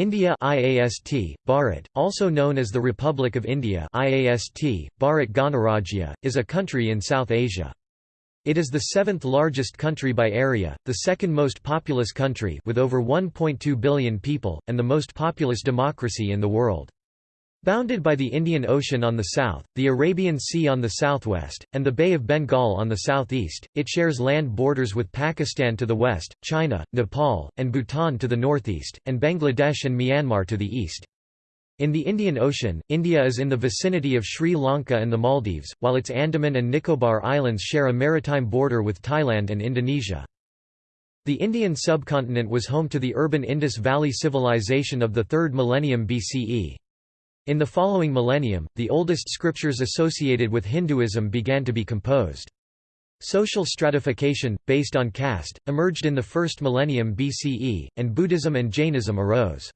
India IAST, Bharat, also known as the Republic of India IAST, Bharat Ganarajya, is a country in South Asia. It is the seventh largest country by area, the second most populous country with over 1.2 billion people, and the most populous democracy in the world. Bounded by the Indian Ocean on the south, the Arabian Sea on the southwest, and the Bay of Bengal on the southeast, it shares land borders with Pakistan to the west, China, Nepal, and Bhutan to the northeast, and Bangladesh and Myanmar to the east. In the Indian Ocean, India is in the vicinity of Sri Lanka and the Maldives, while its Andaman and Nicobar Islands share a maritime border with Thailand and Indonesia. The Indian subcontinent was home to the urban Indus Valley civilization of the 3rd millennium BCE. In the following millennium, the oldest scriptures associated with Hinduism began to be composed. Social stratification, based on caste, emerged in the first millennium BCE, and Buddhism and Jainism arose.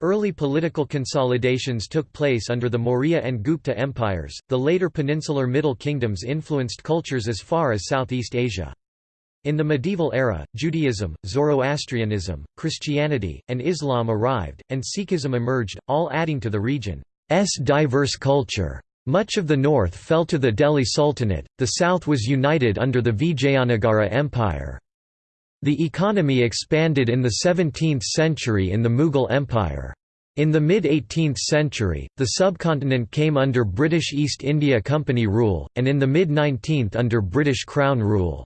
Early political consolidations took place under the Maurya and Gupta empires. The later peninsular Middle Kingdoms influenced cultures as far as Southeast Asia. In the medieval era, Judaism, Zoroastrianism, Christianity, and Islam arrived, and Sikhism emerged, all adding to the region's diverse culture. Much of the north fell to the Delhi Sultanate, the south was united under the Vijayanagara Empire. The economy expanded in the 17th century in the Mughal Empire. In the mid-18th century, the subcontinent came under British East India Company rule, and in the mid-19th under British Crown rule.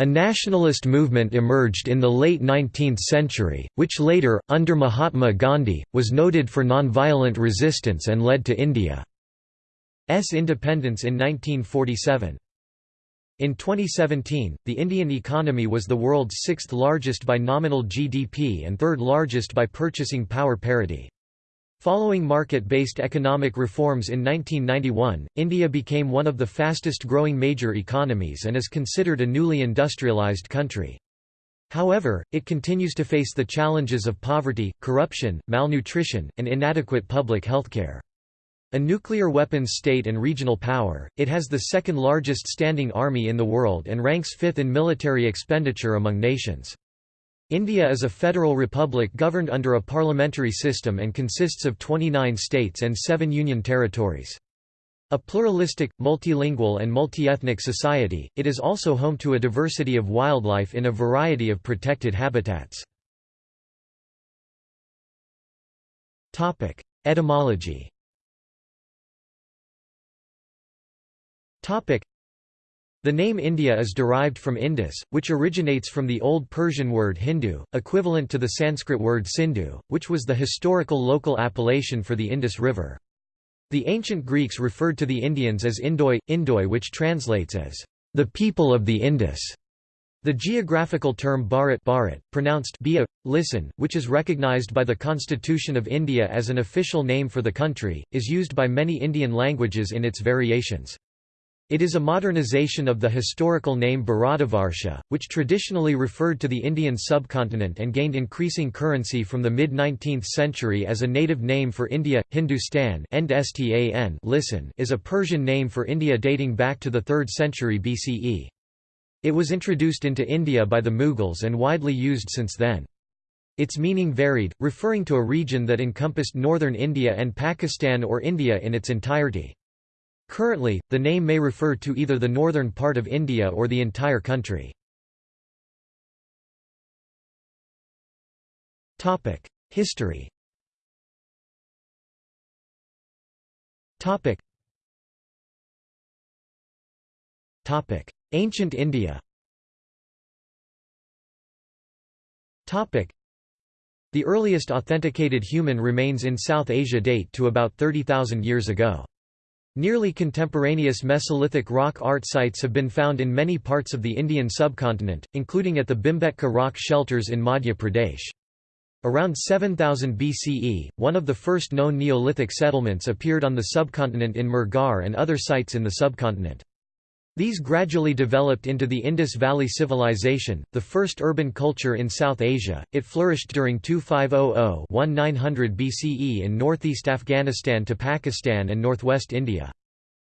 A nationalist movement emerged in the late 19th century, which later, under Mahatma Gandhi, was noted for nonviolent resistance and led to India's independence in 1947. In 2017, the Indian economy was the world's sixth largest by nominal GDP and third largest by purchasing power parity. Following market-based economic reforms in 1991, India became one of the fastest-growing major economies and is considered a newly industrialized country. However, it continues to face the challenges of poverty, corruption, malnutrition, and inadequate public healthcare. A nuclear weapons state and regional power, it has the second largest standing army in the world and ranks fifth in military expenditure among nations. India is a federal republic governed under a parliamentary system and consists of 29 states and 7 union territories. A pluralistic, multilingual and multi-ethnic society, it is also home to a diversity of wildlife in a variety of protected habitats. Etymology the name India is derived from Indus, which originates from the Old Persian word Hindu, equivalent to the Sanskrit word Sindhu, which was the historical local appellation for the Indus River. The ancient Greeks referred to the Indians as Indoi, Indoi which translates as, the people of the Indus. The geographical term Bharat, Bharat pronounced Bia, listen, which is recognized by the Constitution of India as an official name for the country, is used by many Indian languages in its variations. It is a modernization of the historical name Bharatavarsha, which traditionally referred to the Indian subcontinent and gained increasing currency from the mid-19th century as a native name for India. Hindustan listen is a Persian name for India dating back to the 3rd century BCE. It was introduced into India by the Mughals and widely used since then. Its meaning varied, referring to a region that encompassed northern India and Pakistan or India in its entirety. Currently, the name may refer to either the northern part of India or the entire country. History Ancient India The earliest authenticated human remains in South Asia date to about 30,000 years ago. Nearly contemporaneous Mesolithic rock art sites have been found in many parts of the Indian subcontinent, including at the Bhimbetka rock shelters in Madhya Pradesh. Around 7000 BCE, one of the first known Neolithic settlements appeared on the subcontinent in Mehrgarh and other sites in the subcontinent. These gradually developed into the Indus Valley Civilization, the first urban culture in South Asia. It flourished during 2500–1900 BCE in northeast Afghanistan to Pakistan and northwest India.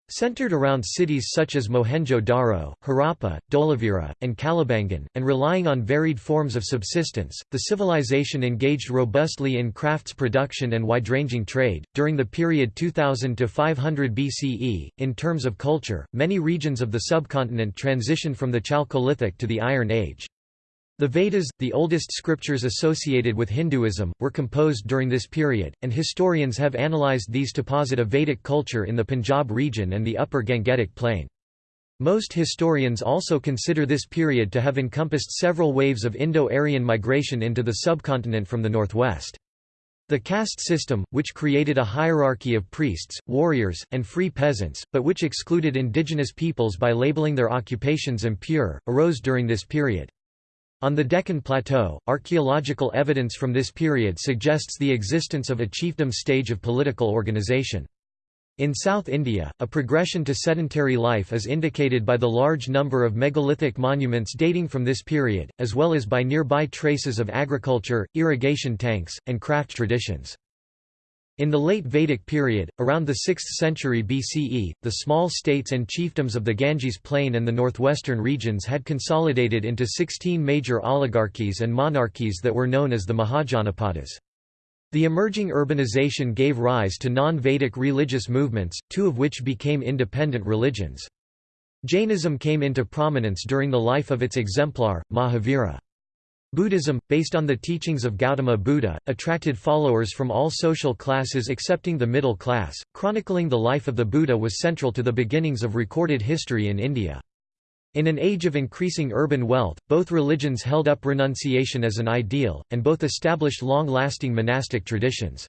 Centered around cities such as Mohenjo-Daro, Harappa, Dholavira, and Kalibangan, and relying on varied forms of subsistence, the civilization engaged robustly in crafts production and wide-ranging trade. During the period 2000 to 500 BCE, in terms of culture, many regions of the subcontinent transitioned from the Chalcolithic to the Iron Age. The Vedas, the oldest scriptures associated with Hinduism, were composed during this period, and historians have analyzed these to posit a Vedic culture in the Punjab region and the upper Gangetic plain. Most historians also consider this period to have encompassed several waves of Indo-Aryan migration into the subcontinent from the northwest. The caste system, which created a hierarchy of priests, warriors, and free peasants, but which excluded indigenous peoples by labeling their occupations impure, arose during this period. On the Deccan Plateau, archaeological evidence from this period suggests the existence of a chiefdom stage of political organization. In South India, a progression to sedentary life is indicated by the large number of megalithic monuments dating from this period, as well as by nearby traces of agriculture, irrigation tanks, and craft traditions. In the late Vedic period, around the 6th century BCE, the small states and chiefdoms of the Ganges plain and the northwestern regions had consolidated into 16 major oligarchies and monarchies that were known as the Mahajanapadas. The emerging urbanization gave rise to non-Vedic religious movements, two of which became independent religions. Jainism came into prominence during the life of its exemplar, Mahavira. Buddhism, based on the teachings of Gautama Buddha, attracted followers from all social classes excepting the middle class. Chronicling the life of the Buddha was central to the beginnings of recorded history in India. In an age of increasing urban wealth, both religions held up renunciation as an ideal, and both established long-lasting monastic traditions.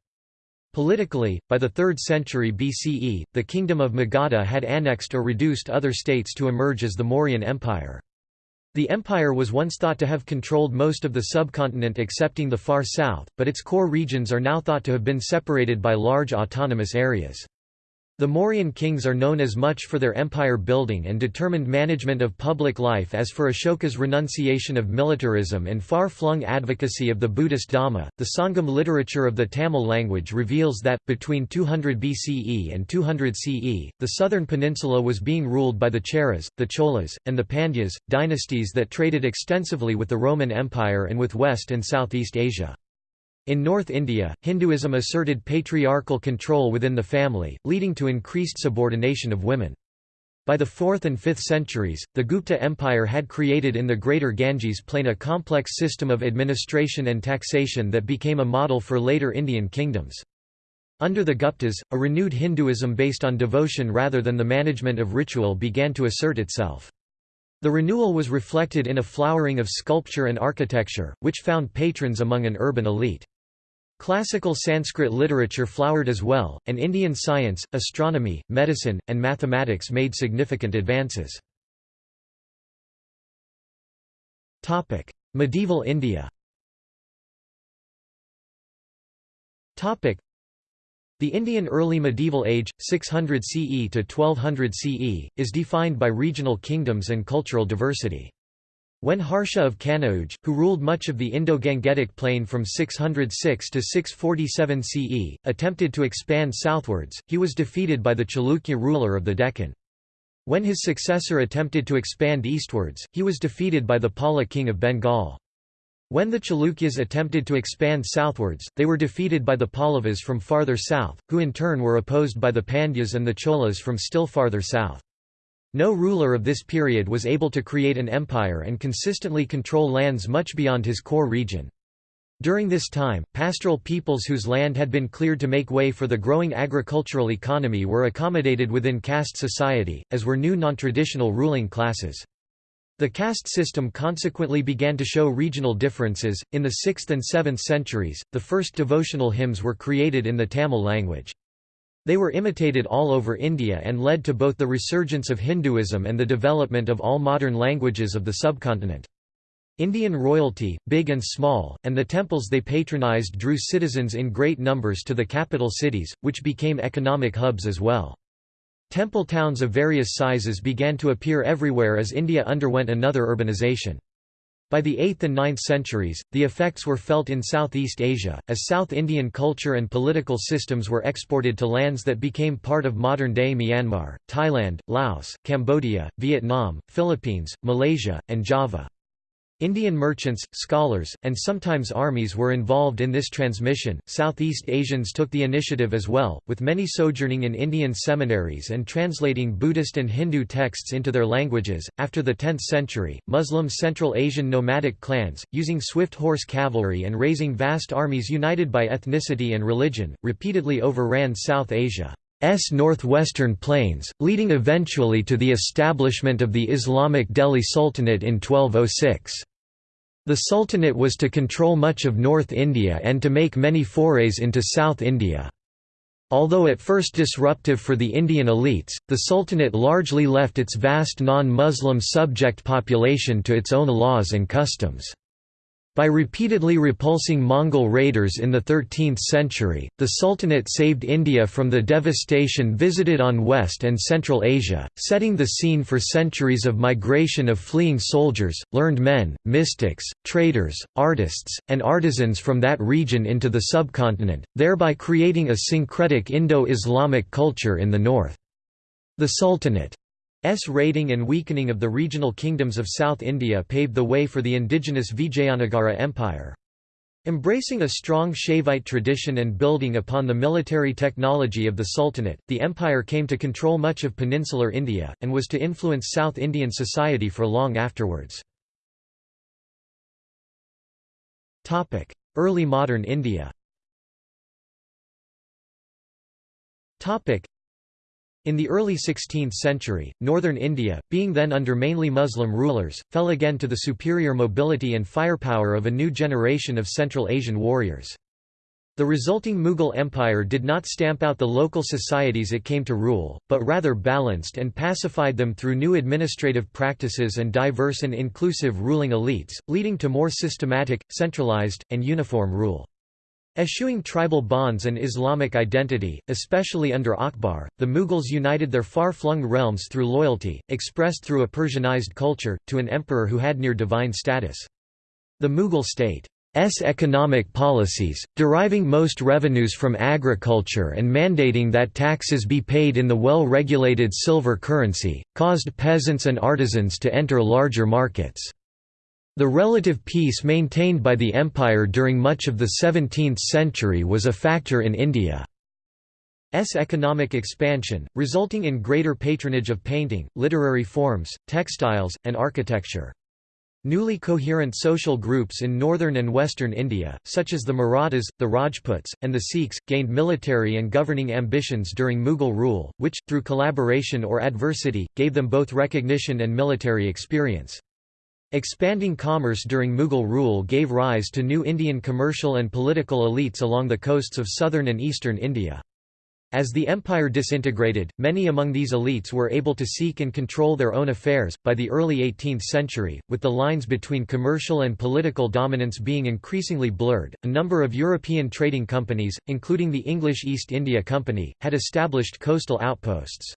Politically, by the 3rd century BCE, the kingdom of Magadha had annexed or reduced other states to emerge as the Mauryan Empire. The empire was once thought to have controlled most of the subcontinent excepting the far south, but its core regions are now thought to have been separated by large autonomous areas. The Mauryan kings are known as much for their empire building and determined management of public life as for Ashoka's renunciation of militarism and far flung advocacy of the Buddhist Dhamma. The Sangam literature of the Tamil language reveals that, between 200 BCE and 200 CE, the southern peninsula was being ruled by the Cheras, the Cholas, and the Pandyas, dynasties that traded extensively with the Roman Empire and with West and Southeast Asia. In North India, Hinduism asserted patriarchal control within the family, leading to increased subordination of women. By the 4th and 5th centuries, the Gupta Empire had created in the Greater Ganges plain a complex system of administration and taxation that became a model for later Indian kingdoms. Under the Guptas, a renewed Hinduism based on devotion rather than the management of ritual began to assert itself. The renewal was reflected in a flowering of sculpture and architecture, which found patrons among an urban elite. Classical Sanskrit literature flowered as well, and Indian science, astronomy, medicine, and mathematics made significant advances. Medieval India the Indian early medieval age, 600 CE to 1200 CE, is defined by regional kingdoms and cultural diversity. When Harsha of Kanauj, who ruled much of the Indo-Gangetic plain from 606 to 647 CE, attempted to expand southwards, he was defeated by the Chalukya ruler of the Deccan. When his successor attempted to expand eastwards, he was defeated by the Pala king of Bengal. When the Chalukyas attempted to expand southwards, they were defeated by the Pallavas from farther south, who in turn were opposed by the Pandyas and the Cholas from still farther south. No ruler of this period was able to create an empire and consistently control lands much beyond his core region. During this time, pastoral peoples whose land had been cleared to make way for the growing agricultural economy were accommodated within caste society, as were new non-traditional ruling classes. The caste system consequently began to show regional differences. In the 6th and 7th centuries, the first devotional hymns were created in the Tamil language. They were imitated all over India and led to both the resurgence of Hinduism and the development of all modern languages of the subcontinent. Indian royalty, big and small, and the temples they patronized drew citizens in great numbers to the capital cities, which became economic hubs as well. Temple towns of various sizes began to appear everywhere as India underwent another urbanization. By the 8th and 9th centuries, the effects were felt in Southeast Asia, as South Indian culture and political systems were exported to lands that became part of modern-day Myanmar, Thailand, Laos, Cambodia, Vietnam, Philippines, Malaysia, and Java. Indian merchants, scholars, and sometimes armies were involved in this transmission. Southeast Asians took the initiative as well, with many sojourning in Indian seminaries and translating Buddhist and Hindu texts into their languages. After the 10th century, Muslim Central Asian nomadic clans, using swift horse cavalry and raising vast armies united by ethnicity and religion, repeatedly overran South Asia. S northwestern plains, leading eventually to the establishment of the Islamic Delhi Sultanate in 1206. The Sultanate was to control much of North India and to make many forays into South India. Although at first disruptive for the Indian elites, the Sultanate largely left its vast non-Muslim subject population to its own laws and customs. By repeatedly repulsing Mongol raiders in the 13th century, the Sultanate saved India from the devastation visited on West and Central Asia, setting the scene for centuries of migration of fleeing soldiers, learned men, mystics, traders, artists, and artisans from that region into the subcontinent, thereby creating a syncretic Indo-Islamic culture in the north. The Sultanate S raiding and weakening of the regional kingdoms of South India paved the way for the indigenous Vijayanagara Empire. Embracing a strong Shaivite tradition and building upon the military technology of the Sultanate, the empire came to control much of peninsular India, and was to influence South Indian society for long afterwards. Early modern India in the early 16th century, northern India, being then under mainly Muslim rulers, fell again to the superior mobility and firepower of a new generation of Central Asian warriors. The resulting Mughal Empire did not stamp out the local societies it came to rule, but rather balanced and pacified them through new administrative practices and diverse and inclusive ruling elites, leading to more systematic, centralized, and uniform rule. Eschewing tribal bonds and Islamic identity, especially under Akbar, the Mughals united their far-flung realms through loyalty, expressed through a Persianized culture, to an emperor who had near divine status. The Mughal state economic policies, deriving most revenues from agriculture and mandating that taxes be paid in the well-regulated silver currency, caused peasants and artisans to enter larger markets. The relative peace maintained by the empire during much of the 17th century was a factor in India's economic expansion, resulting in greater patronage of painting, literary forms, textiles, and architecture. Newly coherent social groups in northern and western India, such as the Marathas, the Rajputs, and the Sikhs, gained military and governing ambitions during Mughal rule, which, through collaboration or adversity, gave them both recognition and military experience. Expanding commerce during Mughal rule gave rise to new Indian commercial and political elites along the coasts of southern and eastern India. As the empire disintegrated, many among these elites were able to seek and control their own affairs. By the early 18th century, with the lines between commercial and political dominance being increasingly blurred, a number of European trading companies, including the English East India Company, had established coastal outposts.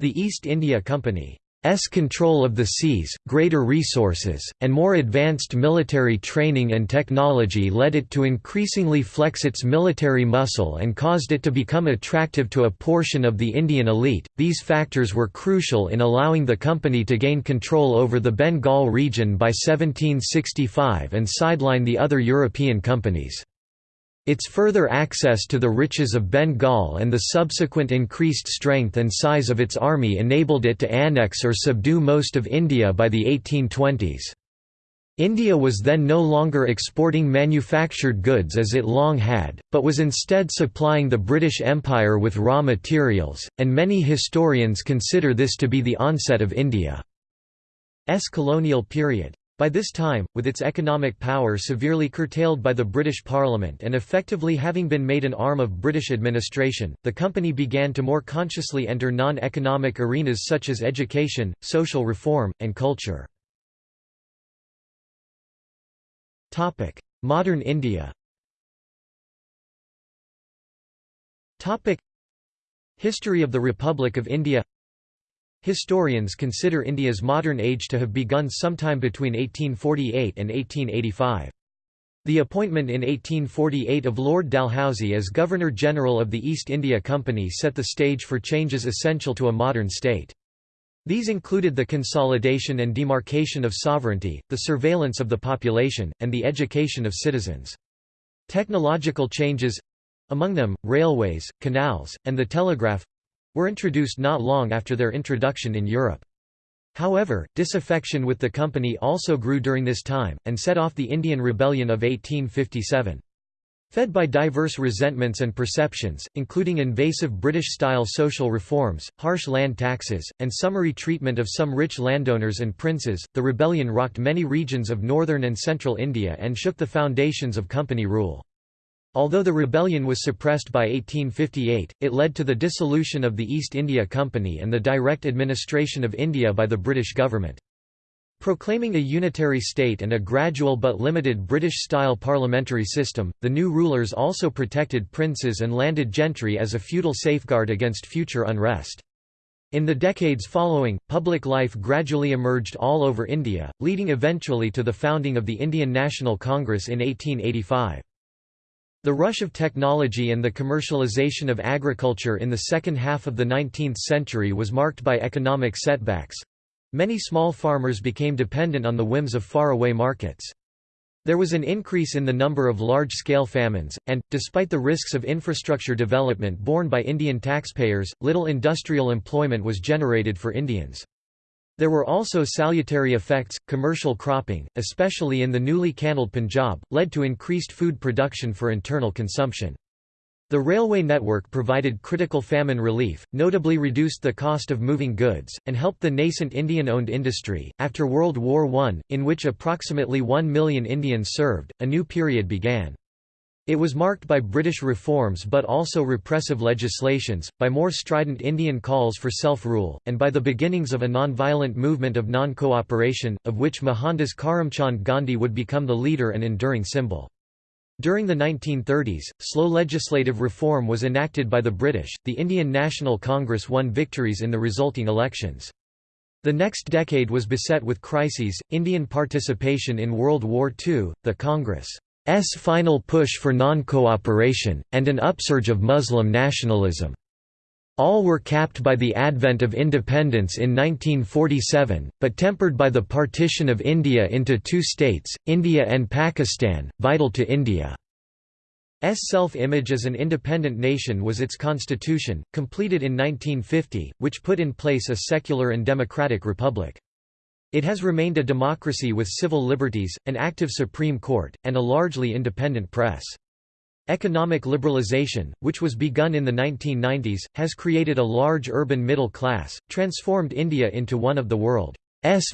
The East India Company S control of the seas, greater resources, and more advanced military training and technology led it to increasingly flex its military muscle and caused it to become attractive to a portion of the Indian elite. These factors were crucial in allowing the company to gain control over the Bengal region by 1765 and sideline the other European companies. Its further access to the riches of Bengal and the subsequent increased strength and size of its army enabled it to annex or subdue most of India by the 1820s. India was then no longer exporting manufactured goods as it long had, but was instead supplying the British Empire with raw materials, and many historians consider this to be the onset of India's colonial period. By this time, with its economic power severely curtailed by the British Parliament and effectively having been made an arm of British administration, the company began to more consciously enter non-economic arenas such as education, social reform, and culture. Modern India History of the Republic of India Historians consider India's modern age to have begun sometime between 1848 and 1885. The appointment in 1848 of Lord Dalhousie as Governor-General of the East India Company set the stage for changes essential to a modern state. These included the consolidation and demarcation of sovereignty, the surveillance of the population, and the education of citizens. Technological changes—among them, railways, canals, and the telegraph—were introduced not long after their introduction in Europe. However, disaffection with the company also grew during this time, and set off the Indian Rebellion of 1857. Fed by diverse resentments and perceptions, including invasive British-style social reforms, harsh land taxes, and summary treatment of some rich landowners and princes, the rebellion rocked many regions of northern and central India and shook the foundations of company rule. Although the rebellion was suppressed by 1858, it led to the dissolution of the East India Company and the direct administration of India by the British government. Proclaiming a unitary state and a gradual but limited British-style parliamentary system, the new rulers also protected princes and landed gentry as a feudal safeguard against future unrest. In the decades following, public life gradually emerged all over India, leading eventually to the founding of the Indian National Congress in 1885. The rush of technology and the commercialization of agriculture in the second half of the 19th century was marked by economic setbacks. Many small farmers became dependent on the whims of faraway markets. There was an increase in the number of large-scale famines, and, despite the risks of infrastructure development borne by Indian taxpayers, little industrial employment was generated for Indians. There were also salutary effects. Commercial cropping, especially in the newly canaled Punjab, led to increased food production for internal consumption. The railway network provided critical famine relief, notably reduced the cost of moving goods, and helped the nascent Indian owned industry. After World War I, in which approximately 1 million Indians served, a new period began. It was marked by British reforms but also repressive legislations, by more strident Indian calls for self-rule, and by the beginnings of a non-violent movement of non-cooperation, of which Mohandas Karamchand Gandhi would become the leader and enduring symbol. During the 1930s, slow legislative reform was enacted by the British, the Indian National Congress won victories in the resulting elections. The next decade was beset with crises, Indian participation in World War II, the Congress' final push for non-cooperation, and an upsurge of Muslim nationalism. All were capped by the advent of independence in 1947, but tempered by the partition of India into two states, India and Pakistan, vital to India's self-image as an independent nation was its constitution, completed in 1950, which put in place a secular and democratic republic. It has remained a democracy with civil liberties, an active Supreme Court, and a largely independent press. Economic liberalization, which was begun in the 1990s, has created a large urban middle class, transformed India into one of the world's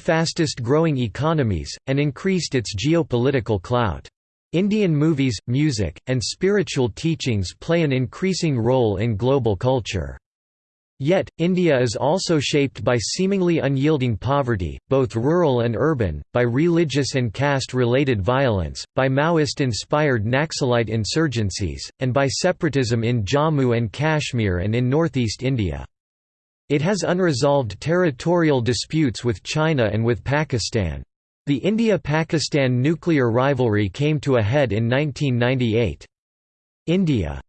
fastest growing economies, and increased its geopolitical clout. Indian movies, music, and spiritual teachings play an increasing role in global culture. Yet, India is also shaped by seemingly unyielding poverty, both rural and urban, by religious and caste-related violence, by Maoist-inspired Naxalite insurgencies, and by separatism in Jammu and Kashmir and in northeast India. It has unresolved territorial disputes with China and with Pakistan. The India-Pakistan nuclear rivalry came to a head in 1998. India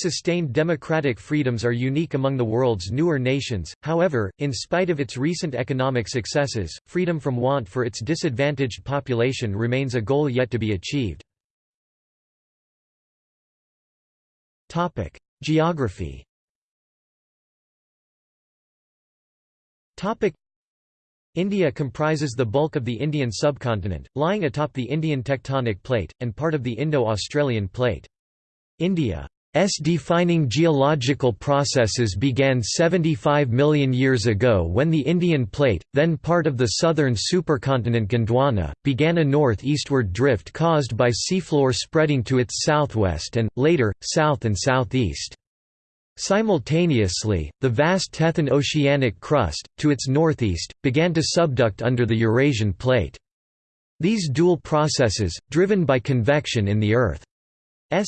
sustained democratic freedoms are unique among the world's newer nations, however, in spite of its recent economic successes, freedom from want for its disadvantaged population remains a goal yet to be achieved. Geography India comprises the bulk of the Indian subcontinent, lying atop the Indian tectonic plate, and part of the Indo-Australian plate. India S defining geological processes began 75 million years ago when the Indian Plate, then part of the southern supercontinent Gondwana, began a north-eastward drift caused by seafloor spreading to its southwest and, later, south and southeast. Simultaneously, the vast Tethyan oceanic crust, to its northeast, began to subduct under the Eurasian Plate. These dual processes, driven by convection in the Earth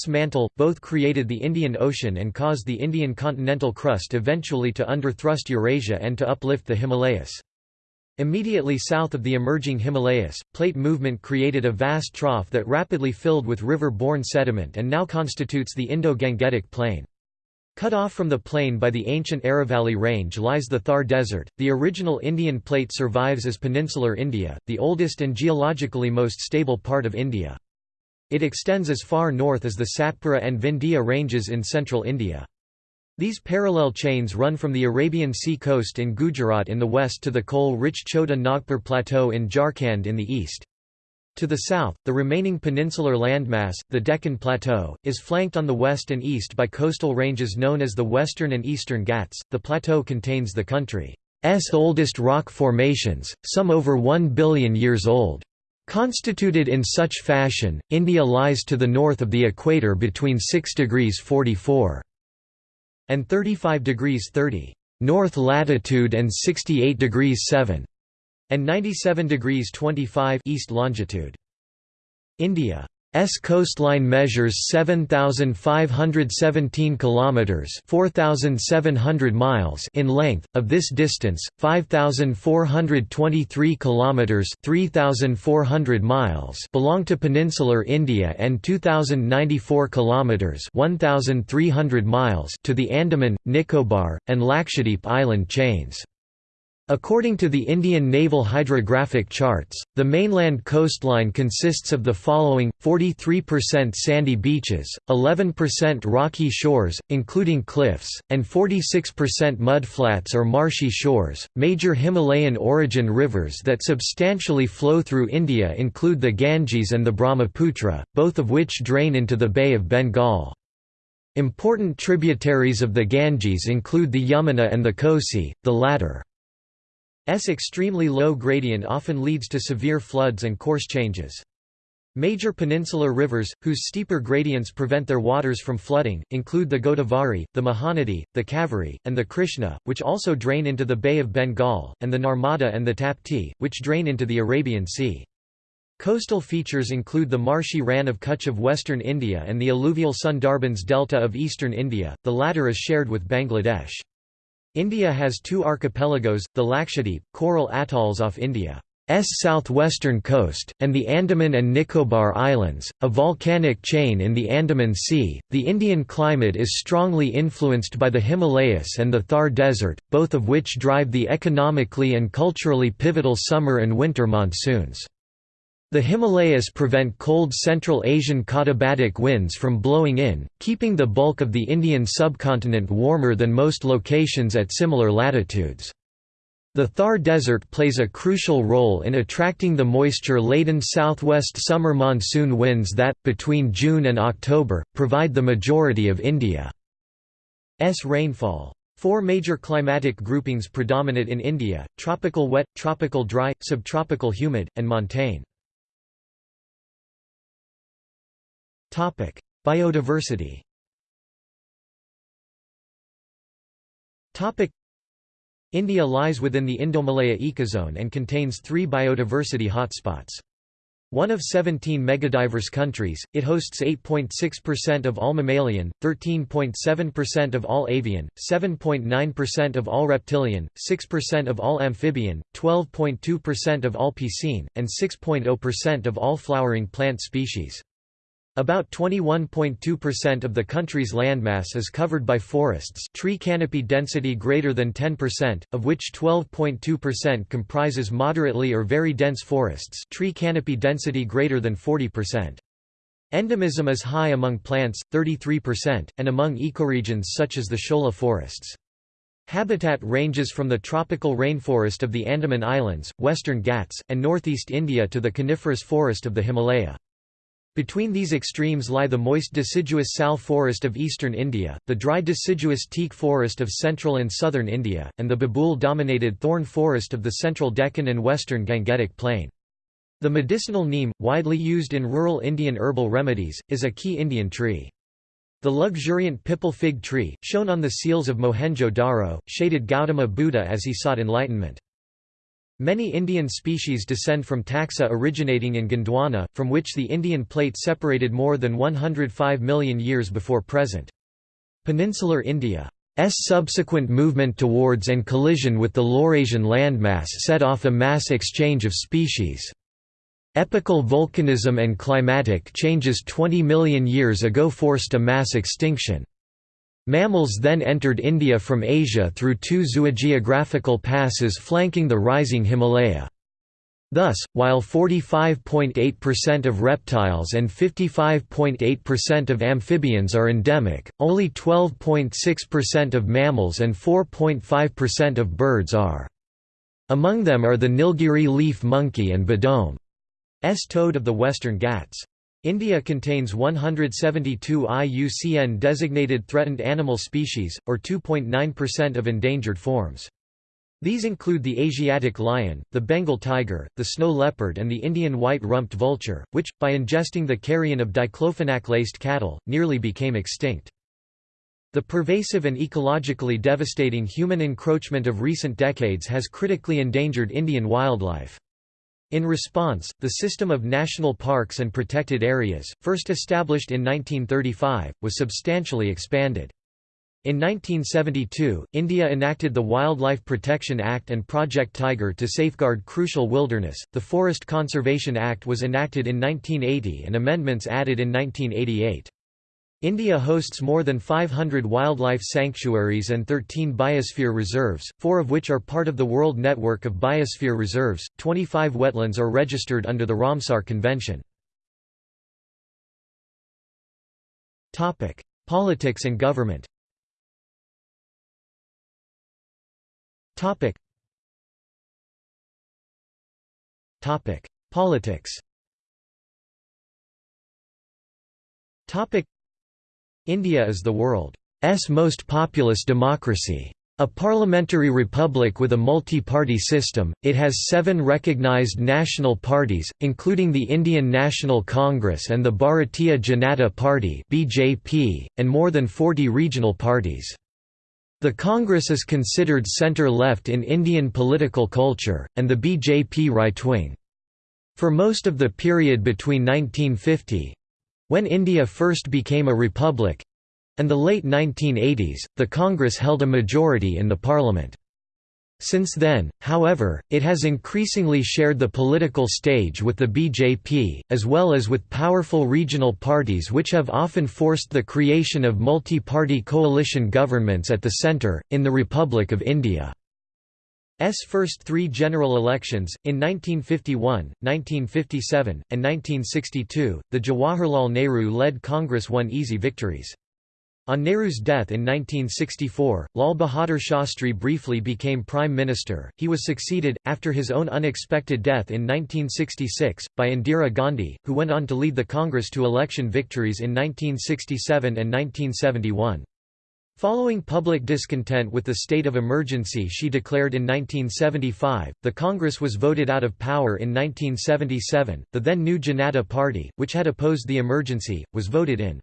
mantle, both created the Indian Ocean and caused the Indian continental crust eventually to underthrust Eurasia and to uplift the Himalayas. Immediately south of the emerging Himalayas, plate movement created a vast trough that rapidly filled with river-borne sediment and now constitutes the Indo-Gangetic Plain. Cut off from the plain by the ancient Aravalli Range lies the Thar Desert. The original Indian plate survives as peninsular India, the oldest and geologically most stable part of India. It extends as far north as the Satpura and Vindhya ranges in central India. These parallel chains run from the Arabian Sea coast in Gujarat in the west to the coal-rich Chota Nagpur Plateau in Jharkhand in the east. To the south, the remaining peninsular landmass, the Deccan Plateau, is flanked on the west and east by coastal ranges known as the Western and Eastern Ghats. The plateau contains the country's oldest rock formations, some over 1 billion years old. Constituted in such fashion, India lies to the north of the equator between 6 degrees 44 and 35 degrees 30 north latitude and 68 degrees 7 and 97 degrees 25 east longitude. India S coastline measures 7517 kilometers 4700 miles in length. Of this distance 5423 kilometers 3400 miles belong to peninsular India and 2094 kilometers 1300 miles to the Andaman Nicobar and Lakshadweep island chains According to the Indian Naval Hydrographic Charts, the mainland coastline consists of the following 43% sandy beaches, 11% rocky shores, including cliffs, and 46% mudflats or marshy shores. Major Himalayan origin rivers that substantially flow through India include the Ganges and the Brahmaputra, both of which drain into the Bay of Bengal. Important tributaries of the Ganges include the Yamuna and the Kosi, the latter extremely low gradient often leads to severe floods and course changes. Major peninsular rivers, whose steeper gradients prevent their waters from flooding, include the Godavari, the Mahanadi, the Kaveri, and the Krishna, which also drain into the Bay of Bengal, and the Narmada and the Tapti, which drain into the Arabian Sea. Coastal features include the marshy Rann of Kutch of western India and the alluvial Sundarbans delta of eastern India, the latter is shared with Bangladesh. India has two archipelagos, the Lakshadweep, coral atolls off India's southwestern coast, and the Andaman and Nicobar Islands, a volcanic chain in the Andaman Sea. The Indian climate is strongly influenced by the Himalayas and the Thar Desert, both of which drive the economically and culturally pivotal summer and winter monsoons. The Himalayas prevent cold Central Asian katabatic winds from blowing in, keeping the bulk of the Indian subcontinent warmer than most locations at similar latitudes. The Thar Desert plays a crucial role in attracting the moisture-laden southwest summer monsoon winds that, between June and October, provide the majority of India's rainfall. Four major climatic groupings predominate in India, tropical wet, tropical dry, subtropical humid, and montane. Biodiversity India lies within the Indomalaya ecozone and contains three biodiversity hotspots. One of 17 megadiverse countries, it hosts 8.6% of all mammalian, 13.7% of all avian, 7.9% of all reptilian, 6% of all amphibian, 12.2% of all piscine, and 6.0% of all flowering plant species. About 21.2% of the country's landmass is covered by forests tree canopy density greater than 10%, of which 12.2% comprises moderately or very dense forests tree canopy density greater than 40%. Endemism is high among plants, 33%, and among ecoregions such as the Shola forests. Habitat ranges from the tropical rainforest of the Andaman Islands, western Ghats, and northeast India to the coniferous forest of the Himalaya. Between these extremes lie the moist deciduous sal forest of eastern India, the dry deciduous teak forest of central and southern India, and the babul-dominated thorn forest of the central Deccan and western Gangetic Plain. The medicinal neem, widely used in rural Indian herbal remedies, is a key Indian tree. The luxuriant pipal fig tree, shown on the seals of Mohenjo-Daro, shaded Gautama Buddha as he sought enlightenment. Many Indian species descend from taxa originating in Gondwana, from which the Indian plate separated more than 105 million years before present. Peninsular India's subsequent movement towards and collision with the Laurasian landmass set off a mass exchange of species. Epical volcanism and climatic changes 20 million years ago forced a mass extinction. Mammals then entered India from Asia through two zoogeographical passes flanking the rising Himalaya. Thus, while 45.8% of reptiles and 55.8% of amphibians are endemic, only 12.6% of mammals and 4.5% of birds are. Among them are the Nilgiri leaf monkey and Beddome's toad of the western Ghats. India contains 172 IUCN designated threatened animal species, or 2.9% of endangered forms. These include the Asiatic lion, the Bengal tiger, the snow leopard and the Indian white-rumped vulture, which, by ingesting the carrion of diclofenac-laced cattle, nearly became extinct. The pervasive and ecologically devastating human encroachment of recent decades has critically endangered Indian wildlife. In response, the system of national parks and protected areas, first established in 1935, was substantially expanded. In 1972, India enacted the Wildlife Protection Act and Project Tiger to safeguard crucial wilderness. The Forest Conservation Act was enacted in 1980 and amendments added in 1988. India hosts more than 500 wildlife sanctuaries and 13 biosphere reserves, four of which are part of the World Network of Biosphere Reserves. 25 wetlands are registered under the Ramsar Convention. Topic: Politics and government. Topic. Topic: Politics. Topic India is the world's most populous democracy. A parliamentary republic with a multi-party system, it has seven recognized national parties, including the Indian National Congress and the Bharatiya Janata Party (BJP), and more than 40 regional parties. The Congress is considered centre-left in Indian political culture, and the BJP right-wing. For most of the period between 1950, when India first became a republic and the late 1980s, the Congress held a majority in the parliament. Since then, however, it has increasingly shared the political stage with the BJP, as well as with powerful regional parties which have often forced the creation of multi-party coalition governments at the centre, in the Republic of India. S first three general elections, in 1951, 1957, and 1962, the Jawaharlal Nehru-led Congress won easy victories. On Nehru's death in 1964, Lal Bahadur Shastri briefly became Prime Minister. He was succeeded, after his own unexpected death in 1966, by Indira Gandhi, who went on to lead the Congress to election victories in 1967 and 1971. Following public discontent with the state of emergency she declared in 1975, the Congress was voted out of power in 1977. The then new Janata Party, which had opposed the emergency, was voted in.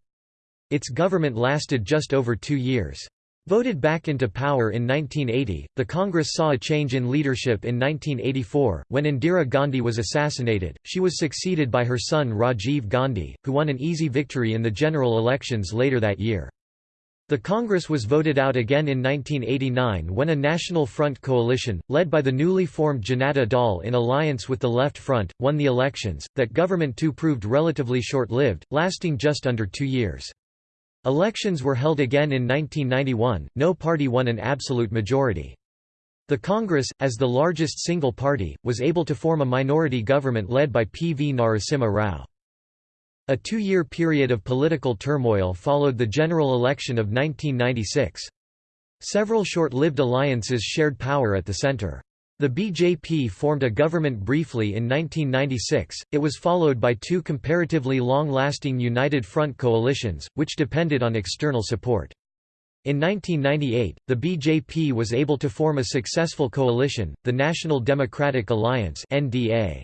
Its government lasted just over two years. Voted back into power in 1980, the Congress saw a change in leadership in 1984, when Indira Gandhi was assassinated. She was succeeded by her son Rajiv Gandhi, who won an easy victory in the general elections later that year. The Congress was voted out again in 1989 when a National Front coalition, led by the newly formed Janata Dal in alliance with the Left Front, won the elections. That government too proved relatively short-lived, lasting just under two years. Elections were held again in 1991, no party won an absolute majority. The Congress, as the largest single party, was able to form a minority government led by P. V. Narasimha Rao. A two-year period of political turmoil followed the general election of 1996. Several short-lived alliances shared power at the center. The BJP formed a government briefly in 1996, it was followed by two comparatively long-lasting United Front coalitions, which depended on external support. In 1998, the BJP was able to form a successful coalition, the National Democratic Alliance NDA.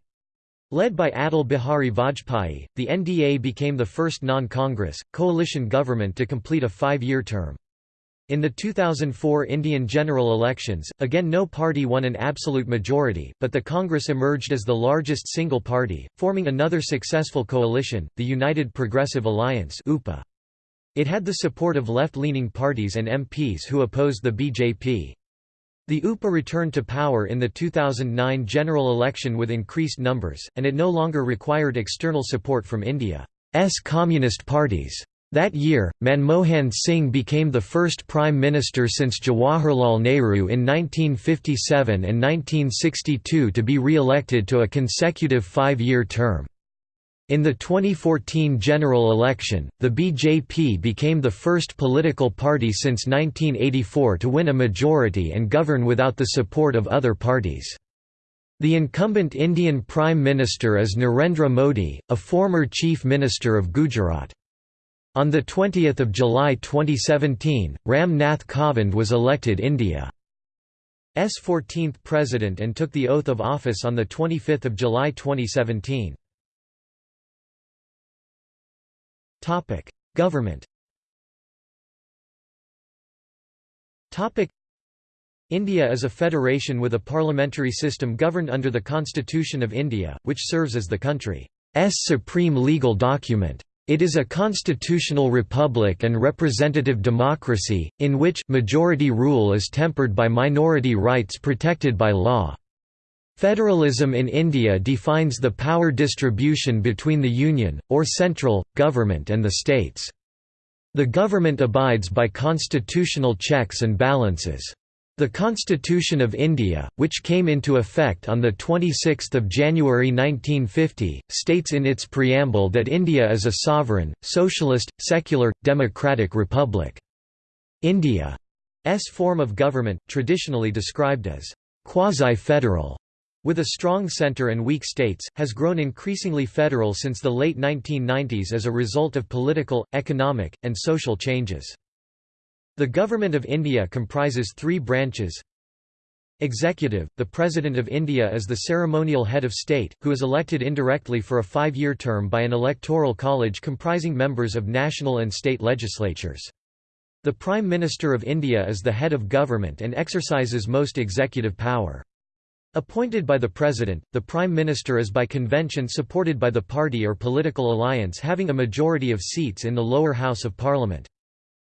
Led by Atal Bihari Vajpayee, the NDA became the first non-Congress, coalition government to complete a five-year term. In the 2004 Indian general elections, again no party won an absolute majority, but the Congress emerged as the largest single party, forming another successful coalition, the United Progressive Alliance It had the support of left-leaning parties and MPs who opposed the BJP. The UPA returned to power in the 2009 general election with increased numbers, and it no longer required external support from India's communist parties. That year, Manmohan Singh became the first Prime Minister since Jawaharlal Nehru in 1957 and 1962 to be re-elected to a consecutive five-year term. In the 2014 general election, the BJP became the first political party since 1984 to win a majority and govern without the support of other parties. The incumbent Indian Prime Minister is Narendra Modi, a former Chief Minister of Gujarat. On 20 July 2017, Ram Nath Kovind was elected India's 14th president and took the oath of office on 25 July 2017. Government India is a federation with a parliamentary system governed under the Constitution of India, which serves as the country's supreme legal document. It is a constitutional republic and representative democracy, in which majority rule is tempered by minority rights protected by law. Federalism in India defines the power distribution between the union, or central, government and the states. The government abides by constitutional checks and balances. The Constitution of India, which came into effect on 26 January 1950, states in its preamble that India is a sovereign, socialist, secular, democratic republic. India's form of government, traditionally described as quasi-federal, with a strong centre and weak states, has grown increasingly federal since the late 1990s as a result of political, economic, and social changes. The Government of India comprises three branches Executive – The President of India is the ceremonial head of state, who is elected indirectly for a five-year term by an electoral college comprising members of national and state legislatures. The Prime Minister of India is the head of government and exercises most executive power. Appointed by the President, the Prime Minister is by convention supported by the party or political alliance having a majority of seats in the lower house of parliament.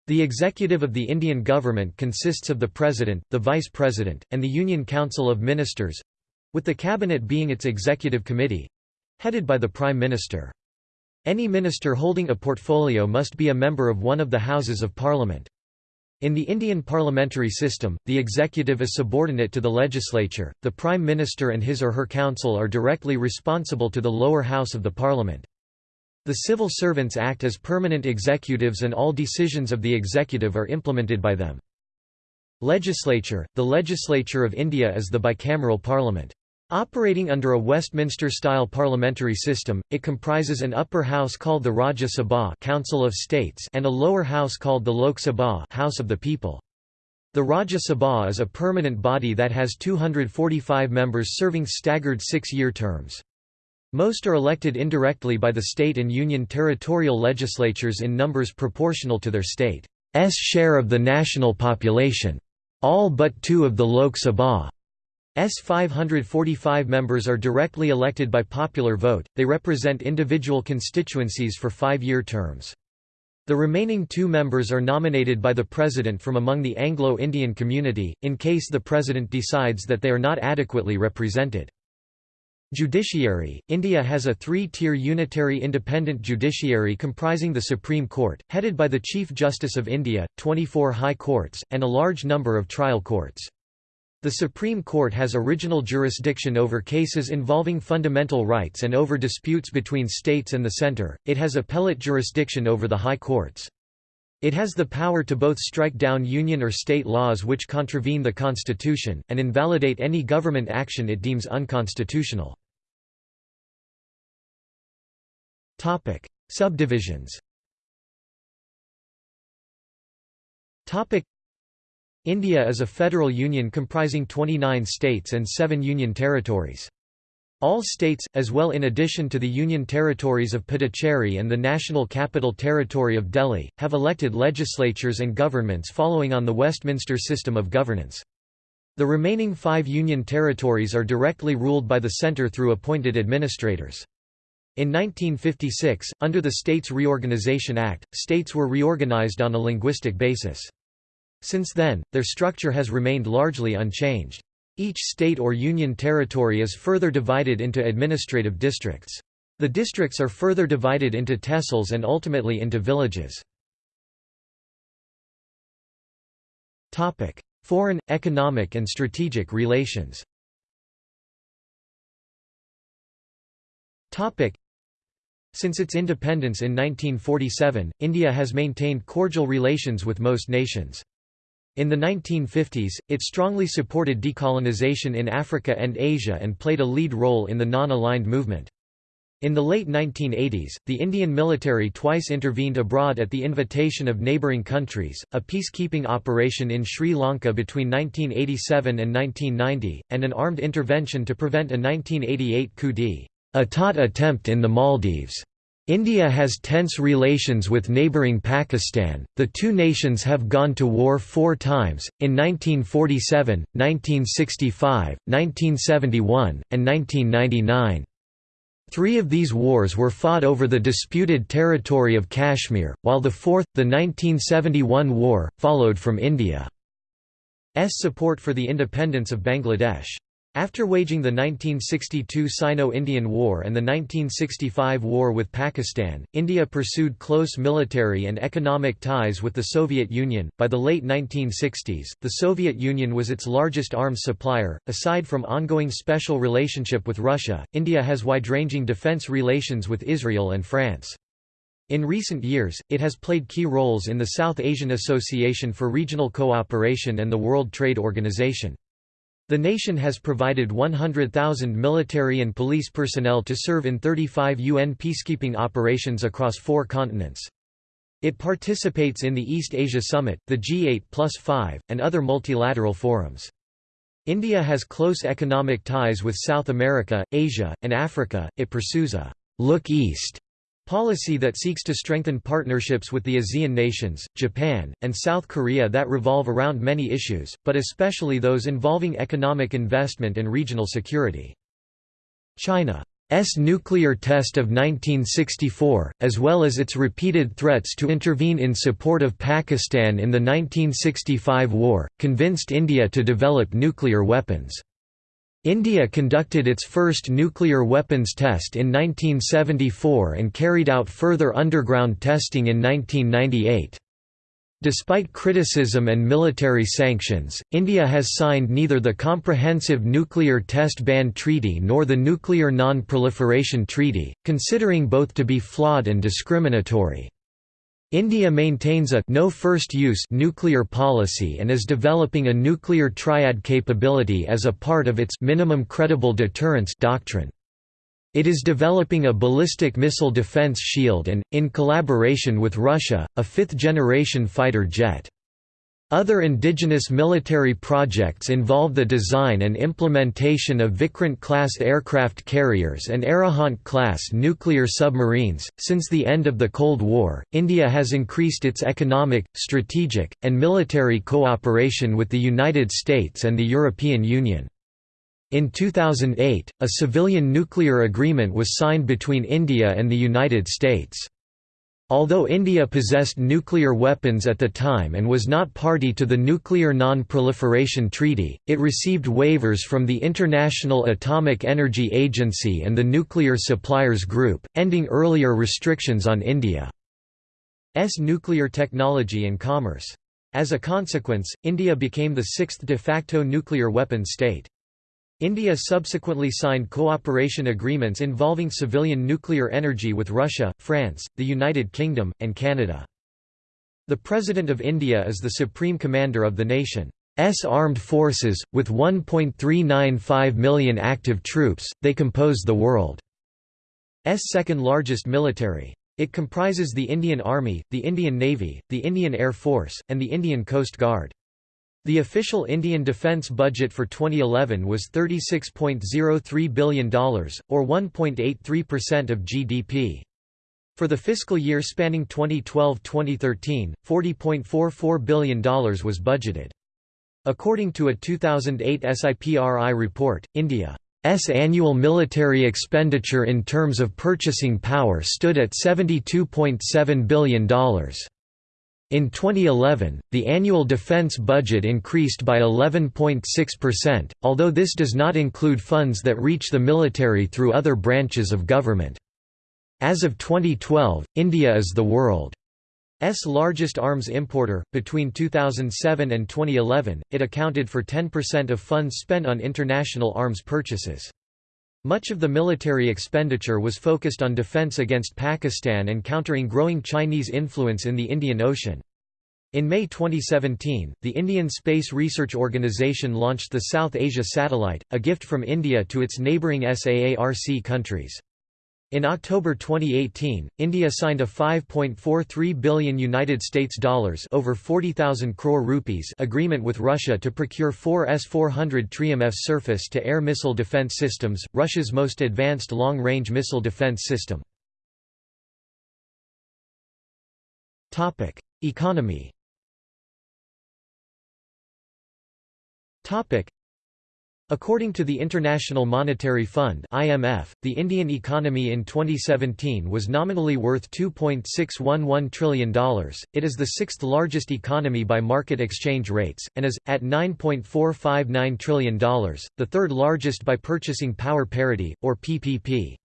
The executive of the Indian government consists of the President, the Vice President, and the Union Council of Ministers—with the Cabinet being its executive committee—headed by the Prime Minister. Any minister holding a portfolio must be a member of one of the Houses of Parliament. In the Indian parliamentary system, the executive is subordinate to the legislature, the Prime Minister and his or her council are directly responsible to the lower house of the parliament. The Civil Servants act as permanent executives and all decisions of the executive are implemented by them. Legislature – The legislature of India is the bicameral parliament. Operating under a Westminster-style parliamentary system, it comprises an upper house called the Rajya Sabha Council of States and a lower house called the Lok Sabha House of the People. The Rajya Sabha is a permanent body that has 245 members serving staggered six-year terms. Most are elected indirectly by the state and union territorial legislatures in numbers proportional to their state's share of the national population. All but two of the Lok Sabha's 545 members are directly elected by popular vote, they represent individual constituencies for five-year terms. The remaining two members are nominated by the President from among the Anglo-Indian community, in case the President decides that they are not adequately represented. Judiciary – India has a three-tier unitary independent judiciary comprising the Supreme Court, headed by the Chief Justice of India, 24 high courts, and a large number of trial courts. The Supreme Court has original jurisdiction over cases involving fundamental rights and over disputes between states and the centre, it has appellate jurisdiction over the high courts. It has the power to both strike down union or state laws which contravene the constitution, and invalidate any government action it deems unconstitutional. Topic: Subdivisions. India is a federal union comprising 29 states and 7 union territories. All states, as well in addition to the Union territories of Puducherry and the National Capital Territory of Delhi, have elected legislatures and governments following on the Westminster system of governance. The remaining five Union territories are directly ruled by the centre through appointed administrators. In 1956, under the States Reorganization Act, states were reorganized on a linguistic basis. Since then, their structure has remained largely unchanged. Each state or union territory is further divided into administrative districts. The districts are further divided into tehsils and ultimately into villages. Foreign, economic and strategic relations Since its independence in 1947, India has maintained cordial relations with most nations. In the 1950s, it strongly supported decolonization in Africa and Asia and played a lead role in the non-aligned movement. In the late 1980s, the Indian military twice intervened abroad at the invitation of neighbouring countries, a peacekeeping operation in Sri Lanka between 1987 and 1990, and an armed intervention to prevent a 1988 coup d'état attempt in the Maldives. India has tense relations with neighbouring Pakistan. The two nations have gone to war four times, in 1947, 1965, 1971, and 1999. Three of these wars were fought over the disputed territory of Kashmir, while the fourth, the 1971 war, followed from India's support for the independence of Bangladesh. After waging the 1962 Sino-Indian War and the 1965 war with Pakistan, India pursued close military and economic ties with the Soviet Union. By the late 1960s, the Soviet Union was its largest arms supplier. Aside from ongoing special relationship with Russia, India has wide-ranging defense relations with Israel and France. In recent years, it has played key roles in the South Asian Association for Regional Cooperation and the World Trade Organization. The nation has provided 100,000 military and police personnel to serve in 35 UN peacekeeping operations across four continents. It participates in the East Asia Summit, the G8 plus 5, and other multilateral forums. India has close economic ties with South America, Asia, and Africa. It pursues a look east Policy that seeks to strengthen partnerships with the ASEAN nations, Japan, and South Korea that revolve around many issues, but especially those involving economic investment and regional security. China's nuclear test of 1964, as well as its repeated threats to intervene in support of Pakistan in the 1965 war, convinced India to develop nuclear weapons. India conducted its first nuclear weapons test in 1974 and carried out further underground testing in 1998. Despite criticism and military sanctions, India has signed neither the Comprehensive Nuclear Test Ban Treaty nor the Nuclear Non-Proliferation Treaty, considering both to be flawed and discriminatory. India maintains a no first use nuclear policy and is developing a nuclear triad capability as a part of its minimum credible deterrence doctrine. It is developing a ballistic missile defense shield and, in collaboration with Russia, a fifth-generation fighter jet. Other indigenous military projects involve the design and implementation of Vikrant-class aircraft carriers and Arihant-class nuclear submarines. Since the end of the Cold War, India has increased its economic, strategic, and military cooperation with the United States and the European Union. In 2008, a civilian nuclear agreement was signed between India and the United States. Although India possessed nuclear weapons at the time and was not party to the Nuclear Non-Proliferation Treaty, it received waivers from the International Atomic Energy Agency and the Nuclear Suppliers Group, ending earlier restrictions on India's nuclear technology and commerce. As a consequence, India became the sixth de facto nuclear weapons state. India subsequently signed cooperation agreements involving civilian nuclear energy with Russia, France, the United Kingdom, and Canada. The President of India is the supreme commander of the nation's armed forces, with 1.395 million active troops, they compose the world's second largest military. It comprises the Indian Army, the Indian Navy, the Indian Air Force, and the Indian Coast Guard. The official Indian defence budget for 2011 was $36.03 billion, or 1.83% of GDP. For the fiscal year spanning 2012–2013, $40.44 billion was budgeted. According to a 2008 SIPRI report, India's annual military expenditure in terms of purchasing power stood at $72.7 billion. In 2011, the annual defense budget increased by 11.6%, although this does not include funds that reach the military through other branches of government. As of 2012, India is the world's largest arms importer. Between 2007 and 2011, it accounted for 10% of funds spent on international arms purchases. Much of the military expenditure was focused on defense against Pakistan and countering growing Chinese influence in the Indian Ocean. In May 2017, the Indian Space Research Organisation launched the South Asia Satellite, a gift from India to its neighbouring SAARC countries. In October 2018, India signed a 5.43 billion United States dollars over 40,000 crore rupees agreement with Russia to procure four S-400 Triumph surface-to-air missile defense systems, Russia's most advanced long-range missile defense system. Topic: Economy According to the International Monetary Fund (IMF), the Indian economy in 2017 was nominally worth $2.611 trillion. It is the sixth largest economy by market exchange rates and is at $9.459 trillion, the third largest by purchasing power parity or PPP.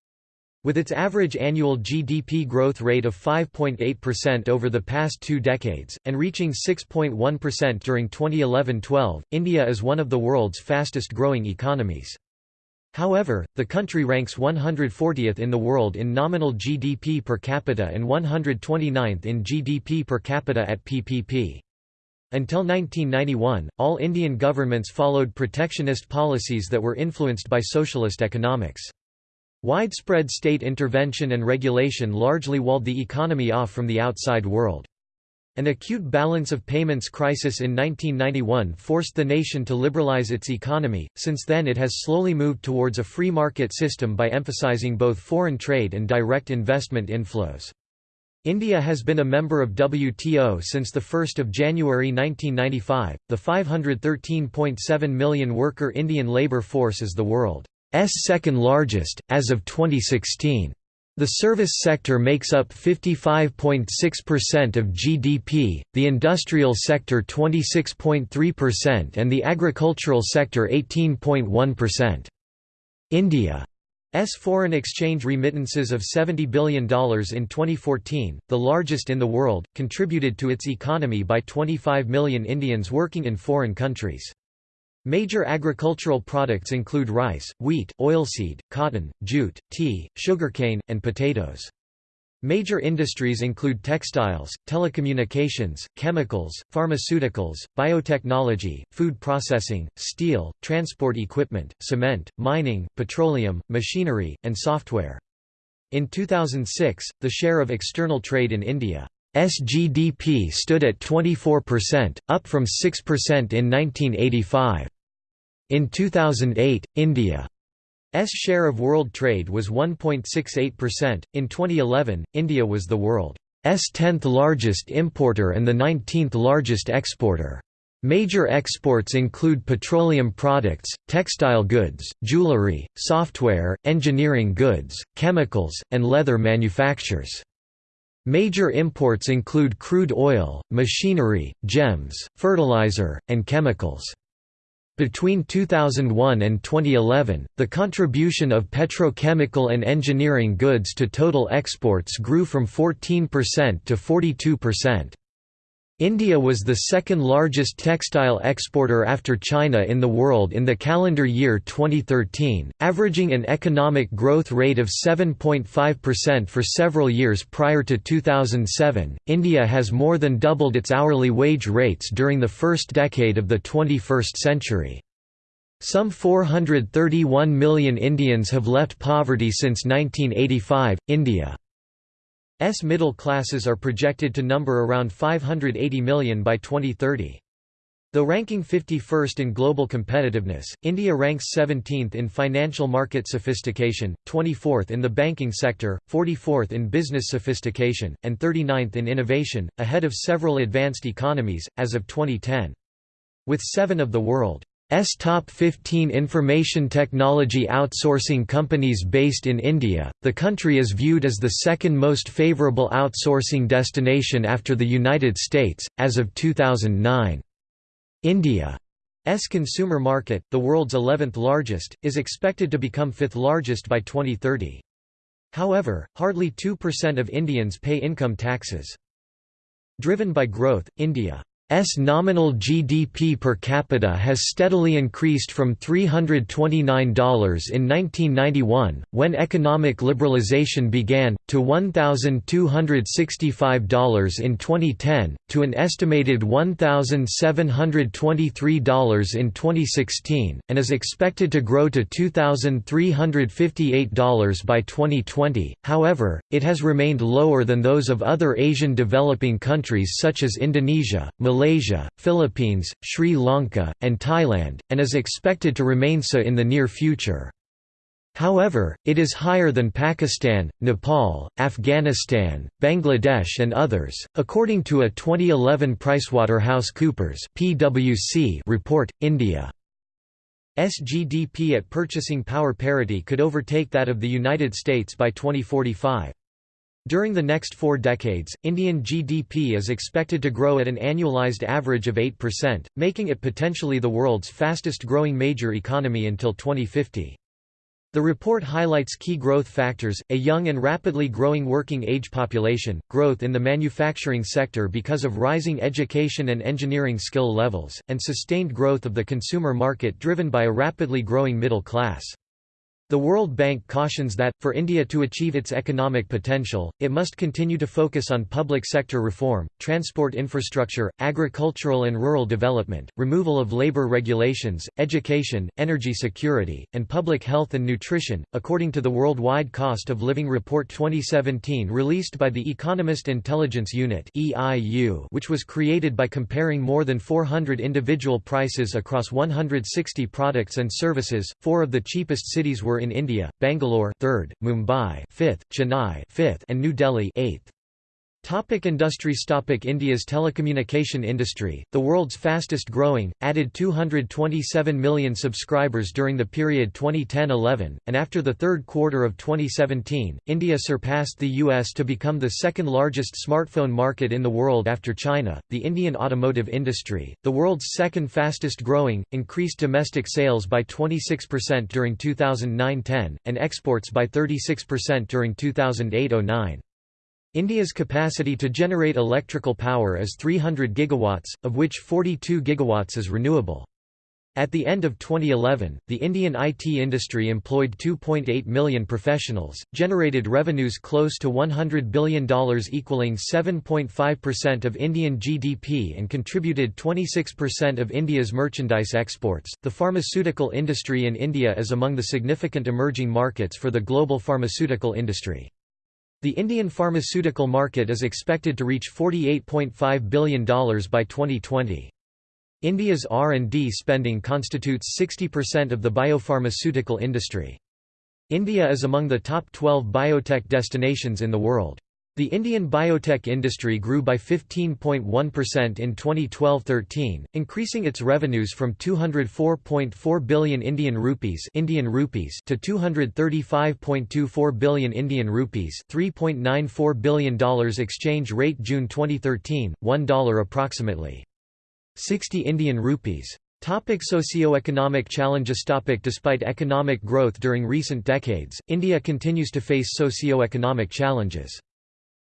With its average annual GDP growth rate of 5.8% over the past two decades, and reaching 6.1% during 2011–12, India is one of the world's fastest-growing economies. However, the country ranks 140th in the world in nominal GDP per capita and 129th in GDP per capita at PPP. Until 1991, all Indian governments followed protectionist policies that were influenced by socialist economics. Widespread state intervention and regulation largely walled the economy off from the outside world. An acute balance of payments crisis in 1991 forced the nation to liberalize its economy, since then it has slowly moved towards a free market system by emphasizing both foreign trade and direct investment inflows. India has been a member of WTO since 1 January 1995. The 513.7 million worker Indian labour force is the world second largest, as of 2016. The service sector makes up 55.6% of GDP, the industrial sector 26.3% and the agricultural sector 18.1%. India S foreign exchange remittances of $70 billion in 2014, the largest in the world, contributed to its economy by 25 million Indians working in foreign countries. Major agricultural products include rice, wheat, oilseed, cotton, jute, tea, sugarcane, and potatoes. Major industries include textiles, telecommunications, chemicals, pharmaceuticals, biotechnology, food processing, steel, transport equipment, cement, mining, petroleum, machinery, and software. In 2006, the share of external trade in India's GDP stood at 24%, up from 6% in 1985. In 2008, India's share of world trade was 1.68%. In 2011, India was the world's 10th largest importer and the 19th largest exporter. Major exports include petroleum products, textile goods, jewelry, software, engineering goods, chemicals, and leather manufactures. Major imports include crude oil, machinery, gems, fertilizer, and chemicals. Between 2001 and 2011, the contribution of petrochemical and engineering goods to total exports grew from 14% to 42%. India was the second largest textile exporter after China in the world in the calendar year 2013, averaging an economic growth rate of 7.5% for several years prior to 2007. India has more than doubled its hourly wage rates during the first decade of the 21st century. Some 431 million Indians have left poverty since 1985. India S middle classes are projected to number around 580 million by 2030. Though ranking 51st in global competitiveness, India ranks 17th in financial market sophistication, 24th in the banking sector, 44th in business sophistication, and 39th in innovation, ahead of several advanced economies, as of 2010. With seven of the world S top 15 information technology outsourcing companies based in India. The country is viewed as the second most favorable outsourcing destination after the United States, as of 2009. India's consumer market, the world's 11th largest, is expected to become fifth largest by 2030. However, hardly 2% of Indians pay income taxes. Driven by growth, India S nominal GDP per capita has steadily increased from $329 in 1991, when economic liberalization began, to $1,265 in 2010, to an estimated $1,723 in 2016, and is expected to grow to $2,358 by 2020. However, it has remained lower than those of other Asian developing countries such as Indonesia, Malaysia, Malaysia, Philippines, Sri Lanka, and Thailand, and is expected to remain so in the near future. However, it is higher than Pakistan, Nepal, Afghanistan, Bangladesh and others, according to a 2011 PricewaterhouseCoopers (PwC) report. India GDP at purchasing power parity could overtake that of the United States by 2045. During the next four decades, Indian GDP is expected to grow at an annualized average of 8%, making it potentially the world's fastest growing major economy until 2050. The report highlights key growth factors, a young and rapidly growing working age population, growth in the manufacturing sector because of rising education and engineering skill levels, and sustained growth of the consumer market driven by a rapidly growing middle class. The World Bank cautions that, for India to achieve its economic potential, it must continue to focus on public sector reform, transport infrastructure, agricultural and rural development, removal of labour regulations, education, energy security, and public health and nutrition. According to the Worldwide Cost of Living Report 2017 released by the Economist Intelligence Unit, which was created by comparing more than 400 individual prices across 160 products and services, four of the cheapest cities were in India, Bangalore 3rd, Mumbai 5th, Chennai 5th, and New Delhi 8th. Topic industries Topic India's telecommunication industry, the world's fastest growing, added 227 million subscribers during the period 2010–11, and after the third quarter of 2017, India surpassed the US to become the second largest smartphone market in the world after China. The Indian automotive industry, the world's second fastest growing, increased domestic sales by 26% during 2009–10, and exports by 36% during 2008–09. India's capacity to generate electrical power is 300 gigawatts, of which 42 gigawatts is renewable. At the end of 2011, the Indian IT industry employed 2.8 million professionals, generated revenues close to $100 billion equaling 7.5% of Indian GDP and contributed 26% of India's merchandise exports. The pharmaceutical industry in India is among the significant emerging markets for the global pharmaceutical industry. The Indian pharmaceutical market is expected to reach $48.5 billion by 2020. India's R&D spending constitutes 60% of the biopharmaceutical industry. India is among the top 12 biotech destinations in the world. The Indian biotech industry grew by 15.1% in 2012-13, increasing its revenues from 204.4 billion Indian rupees, Indian rupees to 235.24 billion Indian rupees, $3.94 billion exchange rate June 2013, $1 approximately 60 Indian rupees. Topic socioeconomic challenges Topic Despite economic growth during recent decades, India continues to face socioeconomic challenges.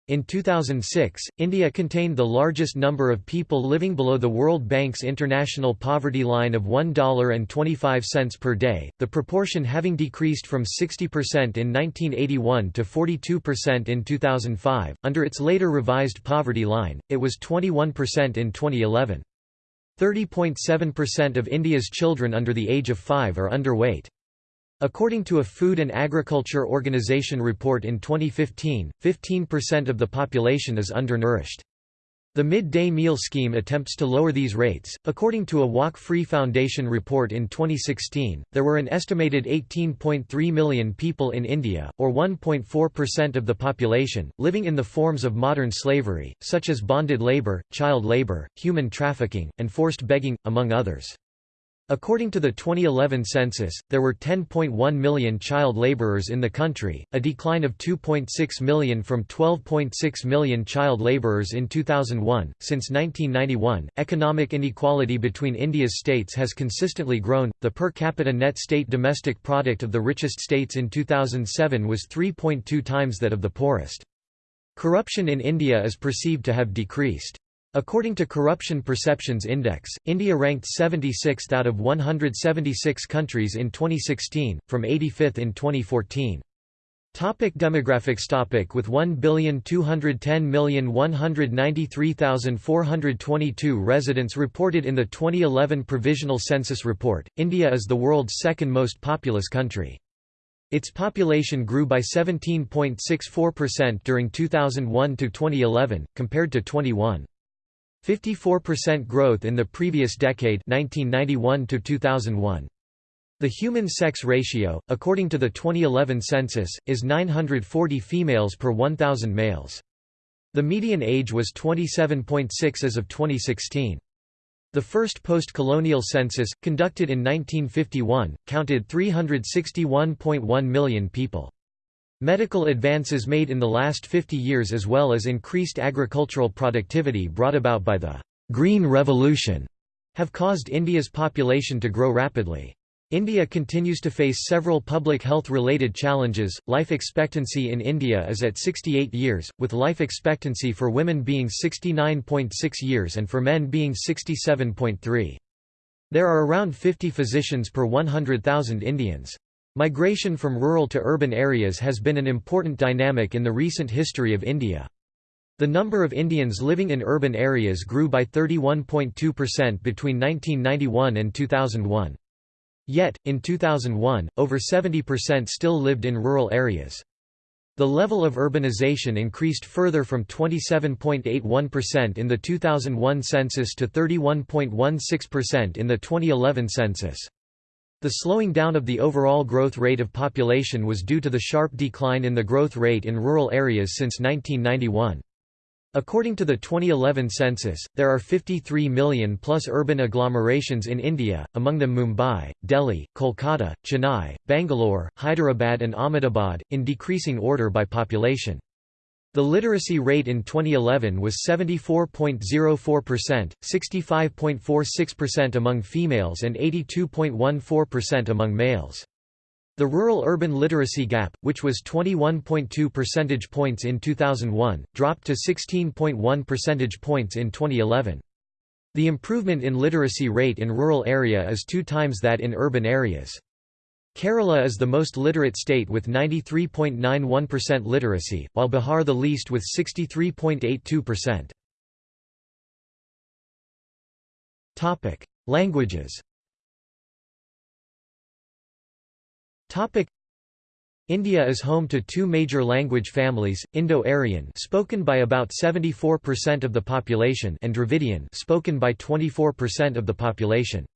In 2006, India contained the largest number of people living below the World Bank's international poverty line of $1.25 per day, the proportion having decreased from 60% in 1981 to 42% in 2005. Under its later revised poverty line, it was 21% in 2011. 30.7% of India's children under the age of 5 are underweight. According to a Food and Agriculture Organization report in 2015, 15% of the population is undernourished. The midday meal scheme attempts to lower these rates. According to a Walk Free Foundation report in 2016, there were an estimated 18.3 million people in India, or 1.4% of the population, living in the forms of modern slavery, such as bonded labour, child labour, human trafficking, and forced begging, among others. According to the 2011 census, there were 10.1 million child laborers in the country, a decline of 2.6 million from 12.6 million child laborers in 2001. Since 1991, economic inequality between India's states has consistently grown. The per capita net state domestic product of the richest states in 2007 was 3.2 times that of the poorest. Corruption in India is perceived to have decreased. According to Corruption Perceptions Index, India ranked 76th out of 176 countries in 2016, from 85th in 2014. Topic demographics topic With 1,210,193,422 residents reported in the 2011 Provisional Census Report, India is the world's second most populous country. Its population grew by 17.64% during 2001 to 2011, compared to 21. 54% growth in the previous decade 1991 to 2001. The human sex ratio, according to the 2011 census, is 940 females per 1,000 males. The median age was 27.6 as of 2016. The first post-colonial census, conducted in 1951, counted 361.1 million people. Medical advances made in the last 50 years as well as increased agricultural productivity brought about by the «Green Revolution» have caused India's population to grow rapidly. India continues to face several public health-related challenges. Life expectancy in India is at 68 years, with life expectancy for women being 69.6 years and for men being 67.3. There are around 50 physicians per 100,000 Indians. Migration from rural to urban areas has been an important dynamic in the recent history of India. The number of Indians living in urban areas grew by 31.2% between 1991 and 2001. Yet, in 2001, over 70% still lived in rural areas. The level of urbanization increased further from 27.81% in the 2001 census to 31.16% in the 2011 census. The slowing down of the overall growth rate of population was due to the sharp decline in the growth rate in rural areas since 1991. According to the 2011 census, there are 53 million plus urban agglomerations in India, among them Mumbai, Delhi, Kolkata, Chennai, Bangalore, Hyderabad and Ahmedabad, in decreasing order by population. The literacy rate in 2011 was 74.04%, 65.46% among females and 82.14% among males. The rural-urban literacy gap, which was 21.2 percentage points in 2001, dropped to 16.1 percentage points in 2011. The improvement in literacy rate in rural area is two times that in urban areas. Kerala is the most literate state with 93.91% literacy, while Bihar the least with 63.82%. Topic: Languages. Topic: India is home to two major language families, Indo-Aryan spoken by about 74% of the population and Dravidian spoken by 24% of the population.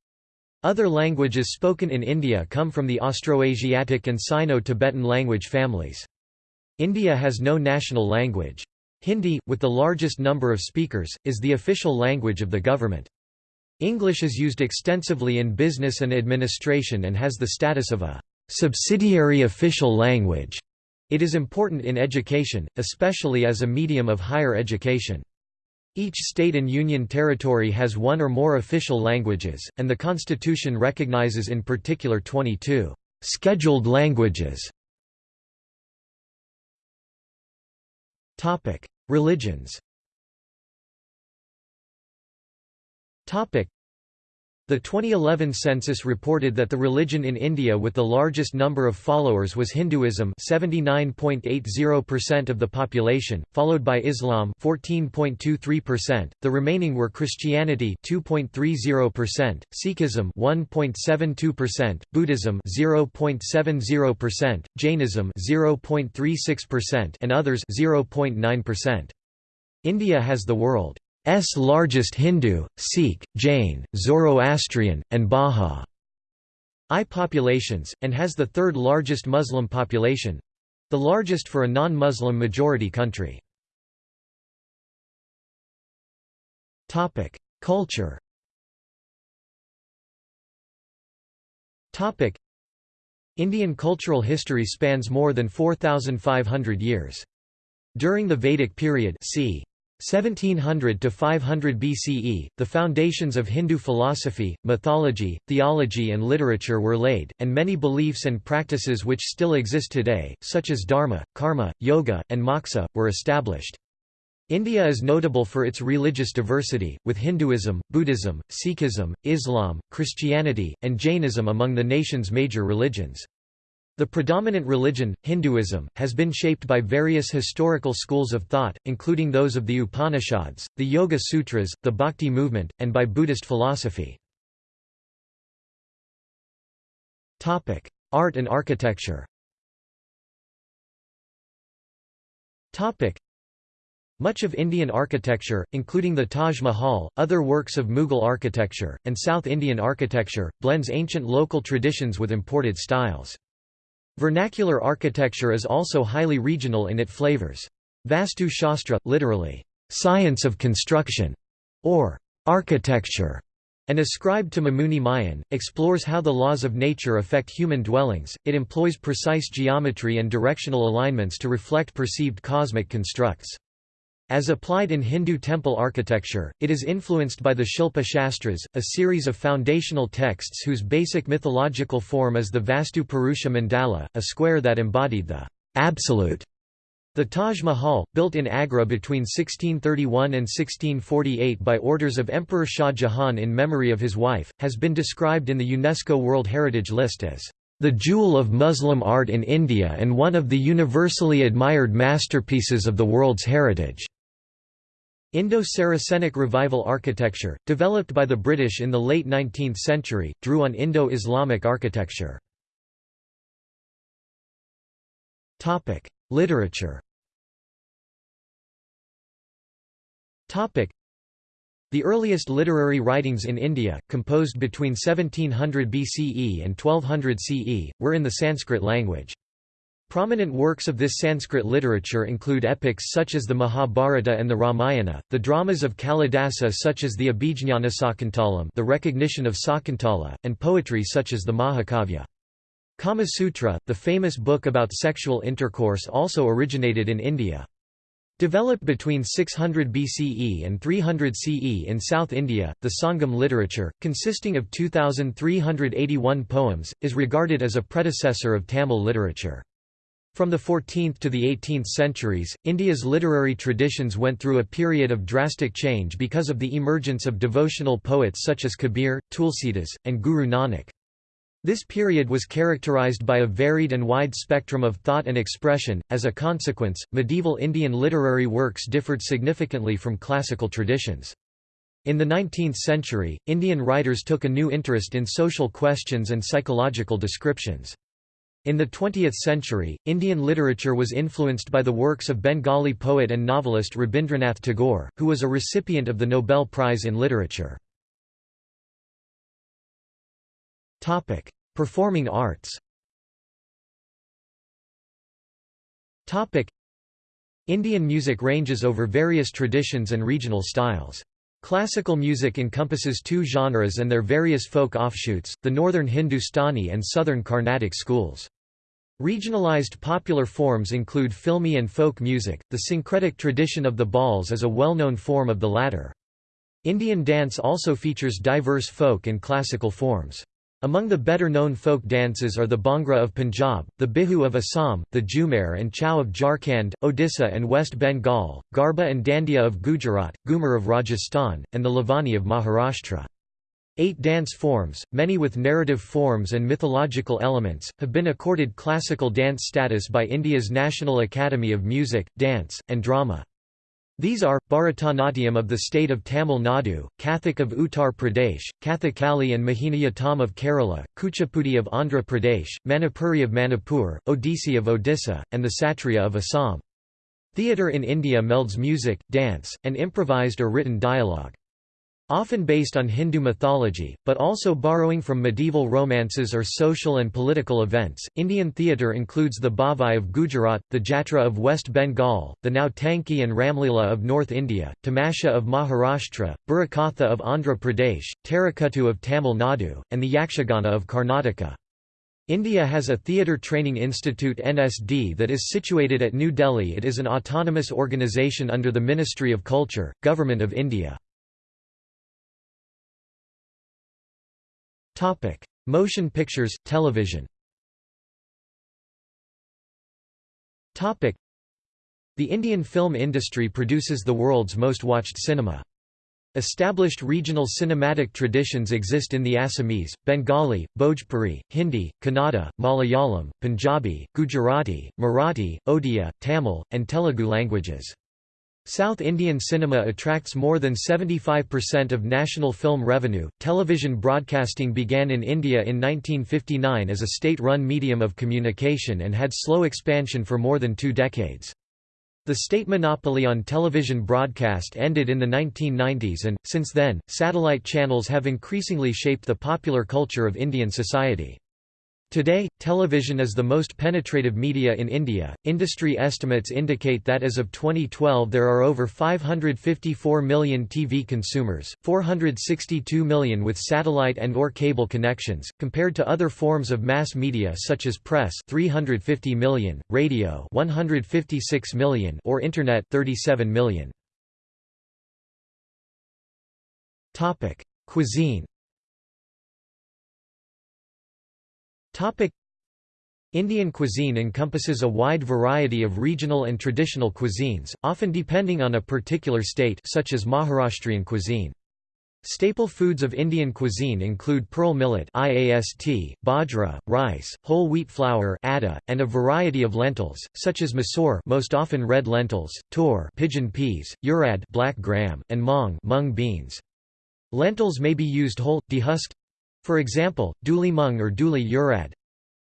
Other languages spoken in India come from the Austroasiatic and Sino-Tibetan language families. India has no national language. Hindi, with the largest number of speakers, is the official language of the government. English is used extensively in business and administration and has the status of a subsidiary official language. It is important in education, especially as a medium of higher education. Each state and union territory has one or more official languages, and the constitution recognizes in particular 22 scheduled languages. Religions the 2011 census reported that the religion in India with the largest number of followers was Hinduism 79.80% of the population, followed by Islam 14.23%, the remaining were Christianity 2.30%, Sikhism 1.72%, Buddhism 0.70%, Jainism 0.36% and others 0.9%. India has the world largest Hindu, Sikh, Jain, Zoroastrian, and Bahá'í populations, and has the third largest Muslim population—the largest for a non-Muslim majority country. Culture Indian cultural history spans more than 4,500 years. During the Vedic period c. 1700 to 500 BCE, the foundations of Hindu philosophy, mythology, theology and literature were laid, and many beliefs and practices which still exist today, such as dharma, karma, yoga, and moksha, were established. India is notable for its religious diversity, with Hinduism, Buddhism, Sikhism, Islam, Christianity, and Jainism among the nation's major religions. The predominant religion, Hinduism, has been shaped by various historical schools of thought, including those of the Upanishads, the Yoga Sutras, the Bhakti movement, and by Buddhist philosophy. Art and architecture much of Indian architecture, including the Taj Mahal, other works of Mughal architecture, and South Indian architecture, blends ancient local traditions with imported styles. Vernacular architecture is also highly regional in its flavors. Vastu Shastra, literally, science of construction, or architecture, and ascribed to Mamuni Mayan, explores how the laws of nature affect human dwellings. It employs precise geometry and directional alignments to reflect perceived cosmic constructs. As applied in Hindu temple architecture, it is influenced by the Shilpa Shastras, a series of foundational texts whose basic mythological form is the Vastu Purusha Mandala, a square that embodied the absolute. The Taj Mahal, built in Agra between 1631 and 1648 by orders of Emperor Shah Jahan in memory of his wife, has been described in the UNESCO World Heritage List as the jewel of Muslim art in India and one of the universally admired masterpieces of the world's heritage. Indo-Saracenic revival architecture, developed by the British in the late 19th century, drew on Indo-Islamic architecture. Literature the earliest literary writings in India, composed between 1700 BCE and 1200 CE, were in the Sanskrit language. Prominent works of this Sanskrit literature include epics such as the Mahabharata and the Ramayana, the dramas of Kalidasa such as the Abhijñanasakuntalam the recognition of Sakuntala, and poetry such as the Mahakavya. Kama Sutra, the famous book about sexual intercourse also originated in India. Developed between 600 BCE and 300 CE in South India, the Sangam literature, consisting of 2,381 poems, is regarded as a predecessor of Tamil literature. From the 14th to the 18th centuries, India's literary traditions went through a period of drastic change because of the emergence of devotional poets such as Kabir, Tulsidas, and Guru Nanak. This period was characterized by a varied and wide spectrum of thought and expression. As a consequence, medieval Indian literary works differed significantly from classical traditions. In the 19th century, Indian writers took a new interest in social questions and psychological descriptions. In the 20th century, Indian literature was influenced by the works of Bengali poet and novelist Rabindranath Tagore, who was a recipient of the Nobel Prize in Literature. Performing arts Indian music ranges over various traditions and regional styles. Classical music encompasses two genres and their various folk offshoots, the northern Hindustani and southern Carnatic schools. Regionalized popular forms include filmy and folk music, the syncretic tradition of the Bauls is a well-known form of the latter. Indian dance also features diverse folk and classical forms. Among the better-known folk dances are the Bhangra of Punjab, the Bihu of Assam, the Jhumar and Chhau of Jharkhand, Odisha and West Bengal, Garba and Dandiya of Gujarat, Ghumar of Rajasthan, and the Lavani of Maharashtra. Eight dance forms, many with narrative forms and mythological elements, have been accorded classical dance status by India's National Academy of Music, Dance, and Drama. These are, Bharatanatyam of the state of Tamil Nadu, Kathak of Uttar Pradesh, Kathakali and Mohiniyattam of Kerala, Kuchipudi of Andhra Pradesh, Manipuri of Manipur, Odissi of Odisha, and the Satriya of Assam. Theatre in India melds music, dance, and improvised or written dialogue. Often based on Hindu mythology, but also borrowing from medieval romances or social and political events, Indian theatre includes the Bhavai of Gujarat, the Jatra of West Bengal, the Nautanki and Ramlila of North India, Tamasha of Maharashtra, Burrakatha of Andhra Pradesh, Terukkuttu of Tamil Nadu, and the Yakshagana of Karnataka. India has a Theatre Training Institute NSD that is situated at New Delhi it is an autonomous organisation under the Ministry of Culture, Government of India. Topic: Motion pictures, television. Topic: The Indian film industry produces the world's most watched cinema. Established regional cinematic traditions exist in the Assamese, Bengali, Bhojpuri, Hindi, Kannada, Malayalam, Punjabi, Gujarati, Marathi, Odia, Tamil, and Telugu languages. South Indian cinema attracts more than 75% of national film revenue. Television broadcasting began in India in 1959 as a state run medium of communication and had slow expansion for more than two decades. The state monopoly on television broadcast ended in the 1990s and, since then, satellite channels have increasingly shaped the popular culture of Indian society. Today, television is the most penetrative media in India. Industry estimates indicate that as of 2012 there are over 554 million TV consumers, 462 million with satellite and or cable connections, compared to other forms of mass media such as press 350 million, radio 156 million or internet 37 million. Topic: Cuisine Indian cuisine encompasses a wide variety of regional and traditional cuisines, often depending on a particular state such as Maharashtrian cuisine. Staple foods of Indian cuisine include pearl millet IAST, bajra, rice, whole wheat flour atta, and a variety of lentils, such as masoor most often red lentils, tur pigeon peas, urad black gram, and mung mung beans. Lentils may be used whole, dehusked, for example, dhuli mung or dhuli urad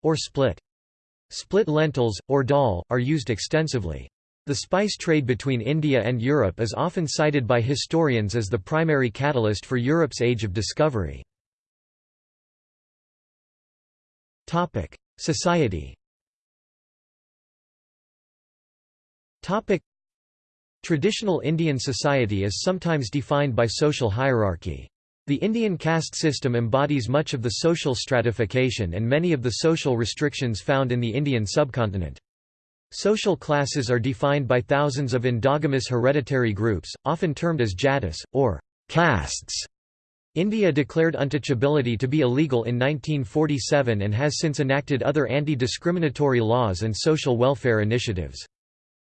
or split. Split lentils, or dal, are used extensively. The spice trade between India and Europe is often cited by historians as the primary catalyst for Europe's age of discovery. Society Traditional Indian society is sometimes defined by social hierarchy. The Indian caste system embodies much of the social stratification and many of the social restrictions found in the Indian subcontinent. Social classes are defined by thousands of endogamous hereditary groups, often termed as jatis, or castes. India declared untouchability to be illegal in 1947 and has since enacted other anti-discriminatory laws and social welfare initiatives.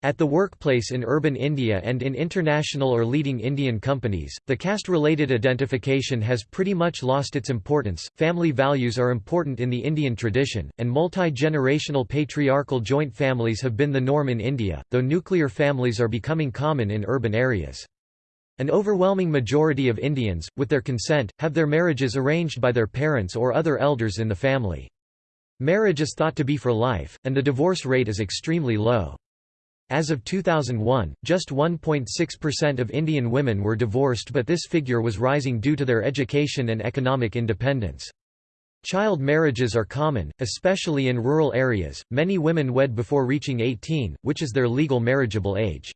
At the workplace in urban India and in international or leading Indian companies, the caste-related identification has pretty much lost its importance. Family values are important in the Indian tradition, and multi-generational patriarchal joint families have been the norm in India, though nuclear families are becoming common in urban areas. An overwhelming majority of Indians, with their consent, have their marriages arranged by their parents or other elders in the family. Marriage is thought to be for life, and the divorce rate is extremely low. As of 2001, just 1.6% of Indian women were divorced but this figure was rising due to their education and economic independence. Child marriages are common, especially in rural areas. Many women wed before reaching 18, which is their legal marriageable age.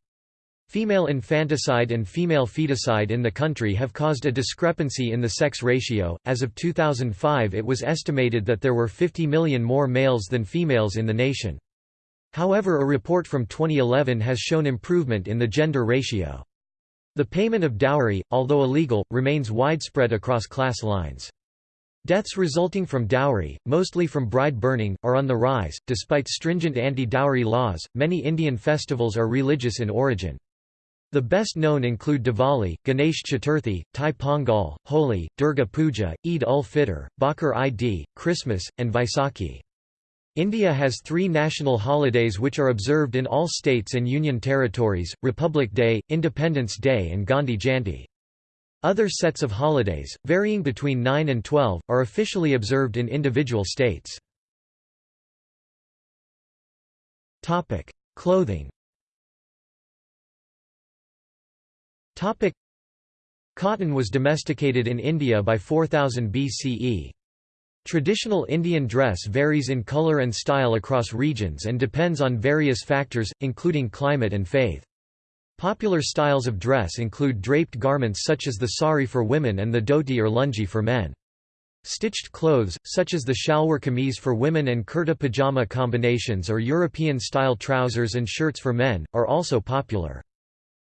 Female infanticide and female feticide in the country have caused a discrepancy in the sex ratio. As of 2005, it was estimated that there were 50 million more males than females in the nation. However a report from 2011 has shown improvement in the gender ratio. The payment of dowry, although illegal, remains widespread across class lines. Deaths resulting from dowry, mostly from bride burning, are on the rise. Despite stringent anti dowry laws, many Indian festivals are religious in origin. The best known include Diwali, Ganesh Chaturthi, Thai Pongal, Holi, Durga Puja, Eid ul Fitr, Bakr i-Di, Christmas, and Vaisakhi. India has three national holidays which are observed in all states and union territories, Republic Day, Independence Day and Gandhi Jayanti. Other sets of holidays, varying between 9 and 12, are officially observed in individual states. Clothing Cotton was domesticated in India by 4000 BCE. Traditional Indian dress varies in color and style across regions and depends on various factors, including climate and faith. Popular styles of dress include draped garments such as the sari for women and the dhoti or lungi for men. Stitched clothes, such as the shalwar kameez for women and kurta pajama combinations or European-style trousers and shirts for men, are also popular.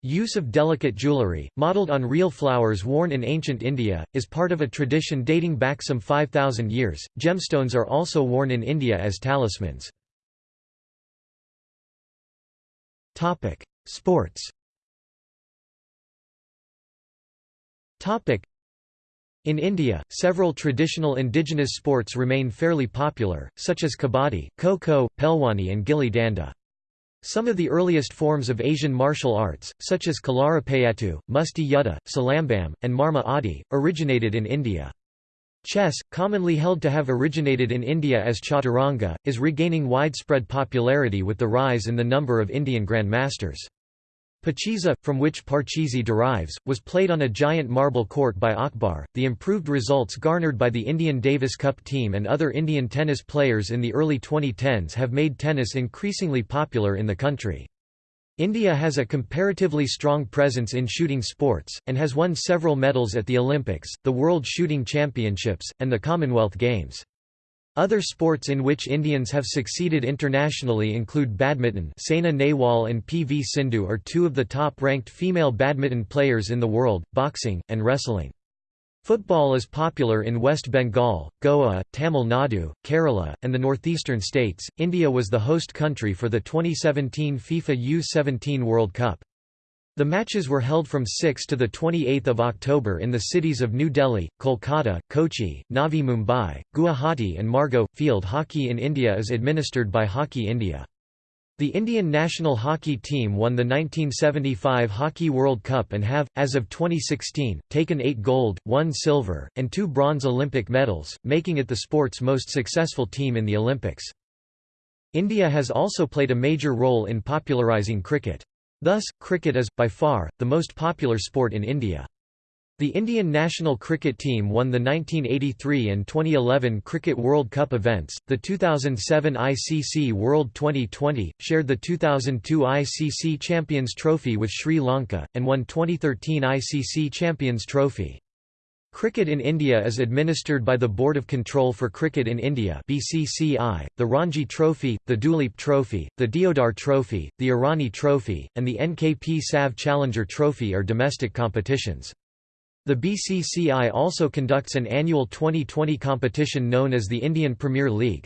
Use of delicate jewellery, modelled on real flowers worn in ancient India, is part of a tradition dating back some 5,000 years. Gemstones are also worn in India as talismans. Topic: Sports. Topic: In India, several traditional indigenous sports remain fairly popular, such as kabaddi, kho-kho, pehlwani and gilli danda. Some of the earliest forms of Asian martial arts, such as Kalaripayattu, Musti Yuddha, Silambam, and Marma Adi, originated in India. Chess, commonly held to have originated in India as chaturanga, is regaining widespread popularity with the rise in the number of Indian grandmasters. Pachisi, from which Parcheesi derives, was played on a giant marble court by Akbar. The improved results garnered by the Indian Davis Cup team and other Indian tennis players in the early 2010s have made tennis increasingly popular in the country. India has a comparatively strong presence in shooting sports, and has won several medals at the Olympics, the World Shooting Championships, and the Commonwealth Games. Other sports in which Indians have succeeded internationally include badminton Saina Nehwal and P.V. Sindhu are two of the top-ranked female badminton players in the world, boxing, and wrestling. Football is popular in West Bengal, Goa, Tamil Nadu, Kerala, and the northeastern states. India was the host country for the 2017 FIFA U-17 World Cup. The matches were held from 6 to 28 October in the cities of New Delhi, Kolkata, Kochi, Navi Mumbai, Guwahati and Margao. Field hockey in India is administered by Hockey India. The Indian national hockey team won the 1975 Hockey World Cup and have, as of 2016, taken eight gold, one silver, and two bronze Olympic medals, making it the sport's most successful team in the Olympics. India has also played a major role in popularising cricket. Thus, cricket is, by far, the most popular sport in India. The Indian national cricket team won the 1983 and 2011 Cricket World Cup events, the 2007 ICC World 2020, shared the 2002 ICC Champions Trophy with Sri Lanka, and won 2013 ICC Champions Trophy. Cricket in India is administered by the Board of Control for Cricket in India BCCI, the Ranji Trophy, the Duleep Trophy, the Deodhar Trophy, the Irani Trophy, and the NKP Salve Challenger Trophy are domestic competitions. The BCCI also conducts an annual 2020 competition known as the Indian Premier League.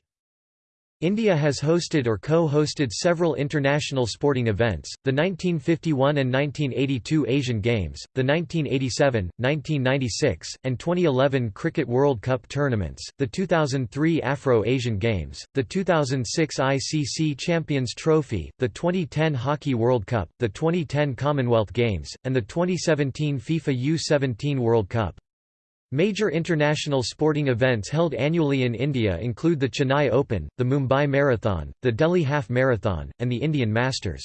India has hosted or co-hosted several international sporting events, the 1951 and 1982 Asian Games, the 1987, 1996, and 2011 Cricket World Cup tournaments, the 2003 Afro-Asian Games, the 2006 ICC Champions Trophy, the 2010 Hockey World Cup, the 2010 Commonwealth Games, and the 2017 FIFA U-17 World Cup. Major international sporting events held annually in India include the Chennai Open, the Mumbai Marathon, the Delhi Half Marathon, and the Indian Masters.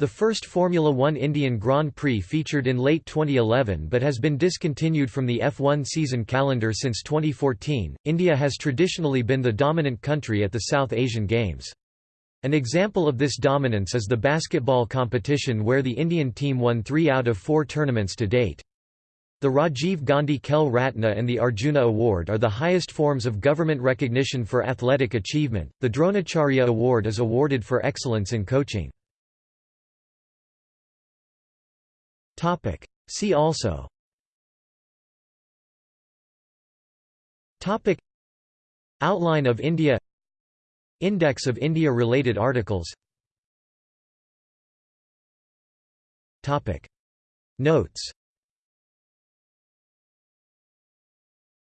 The first Formula One Indian Grand Prix featured in late 2011 but has been discontinued from the F1 season calendar since 2014. India has traditionally been the dominant country at the South Asian Games. An example of this dominance is the basketball competition where the Indian team won three out of four tournaments to date. The Rajiv Gandhi Khel Ratna and the Arjuna Award are the highest forms of government recognition for athletic achievement. The Dronacharya Award is awarded for excellence in coaching. Topic: See also. Topic: Outline of India. Index of India related articles. Topic: Notes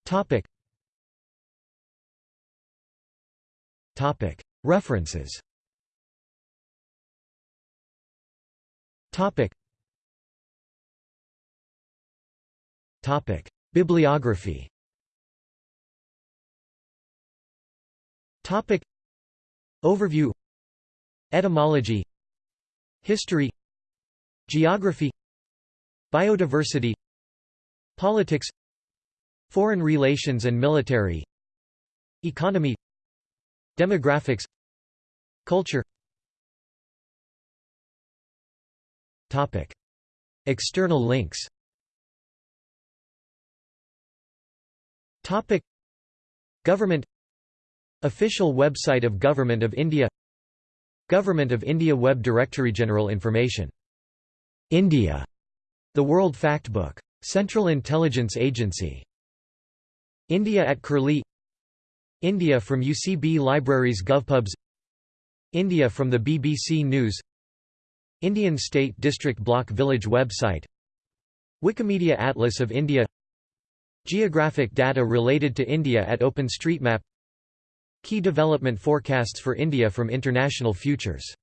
Topic. Topic. References. Topic. Topic. Bibliography. Topic. Overview. Etymology. History. Geography. Biodiversity Politics Foreign relations and military Economy Demographics Culture Topic. External links Topic. Government Official website of Government of India Government of India Web Directory General information. India. The World Factbook. Central Intelligence Agency. India at Curlie India from UCB Libraries GovPubs India from the BBC News Indian State District Block Village website Wikimedia Atlas of India Geographic data related to India at OpenStreetMap Key development forecasts for India from International Futures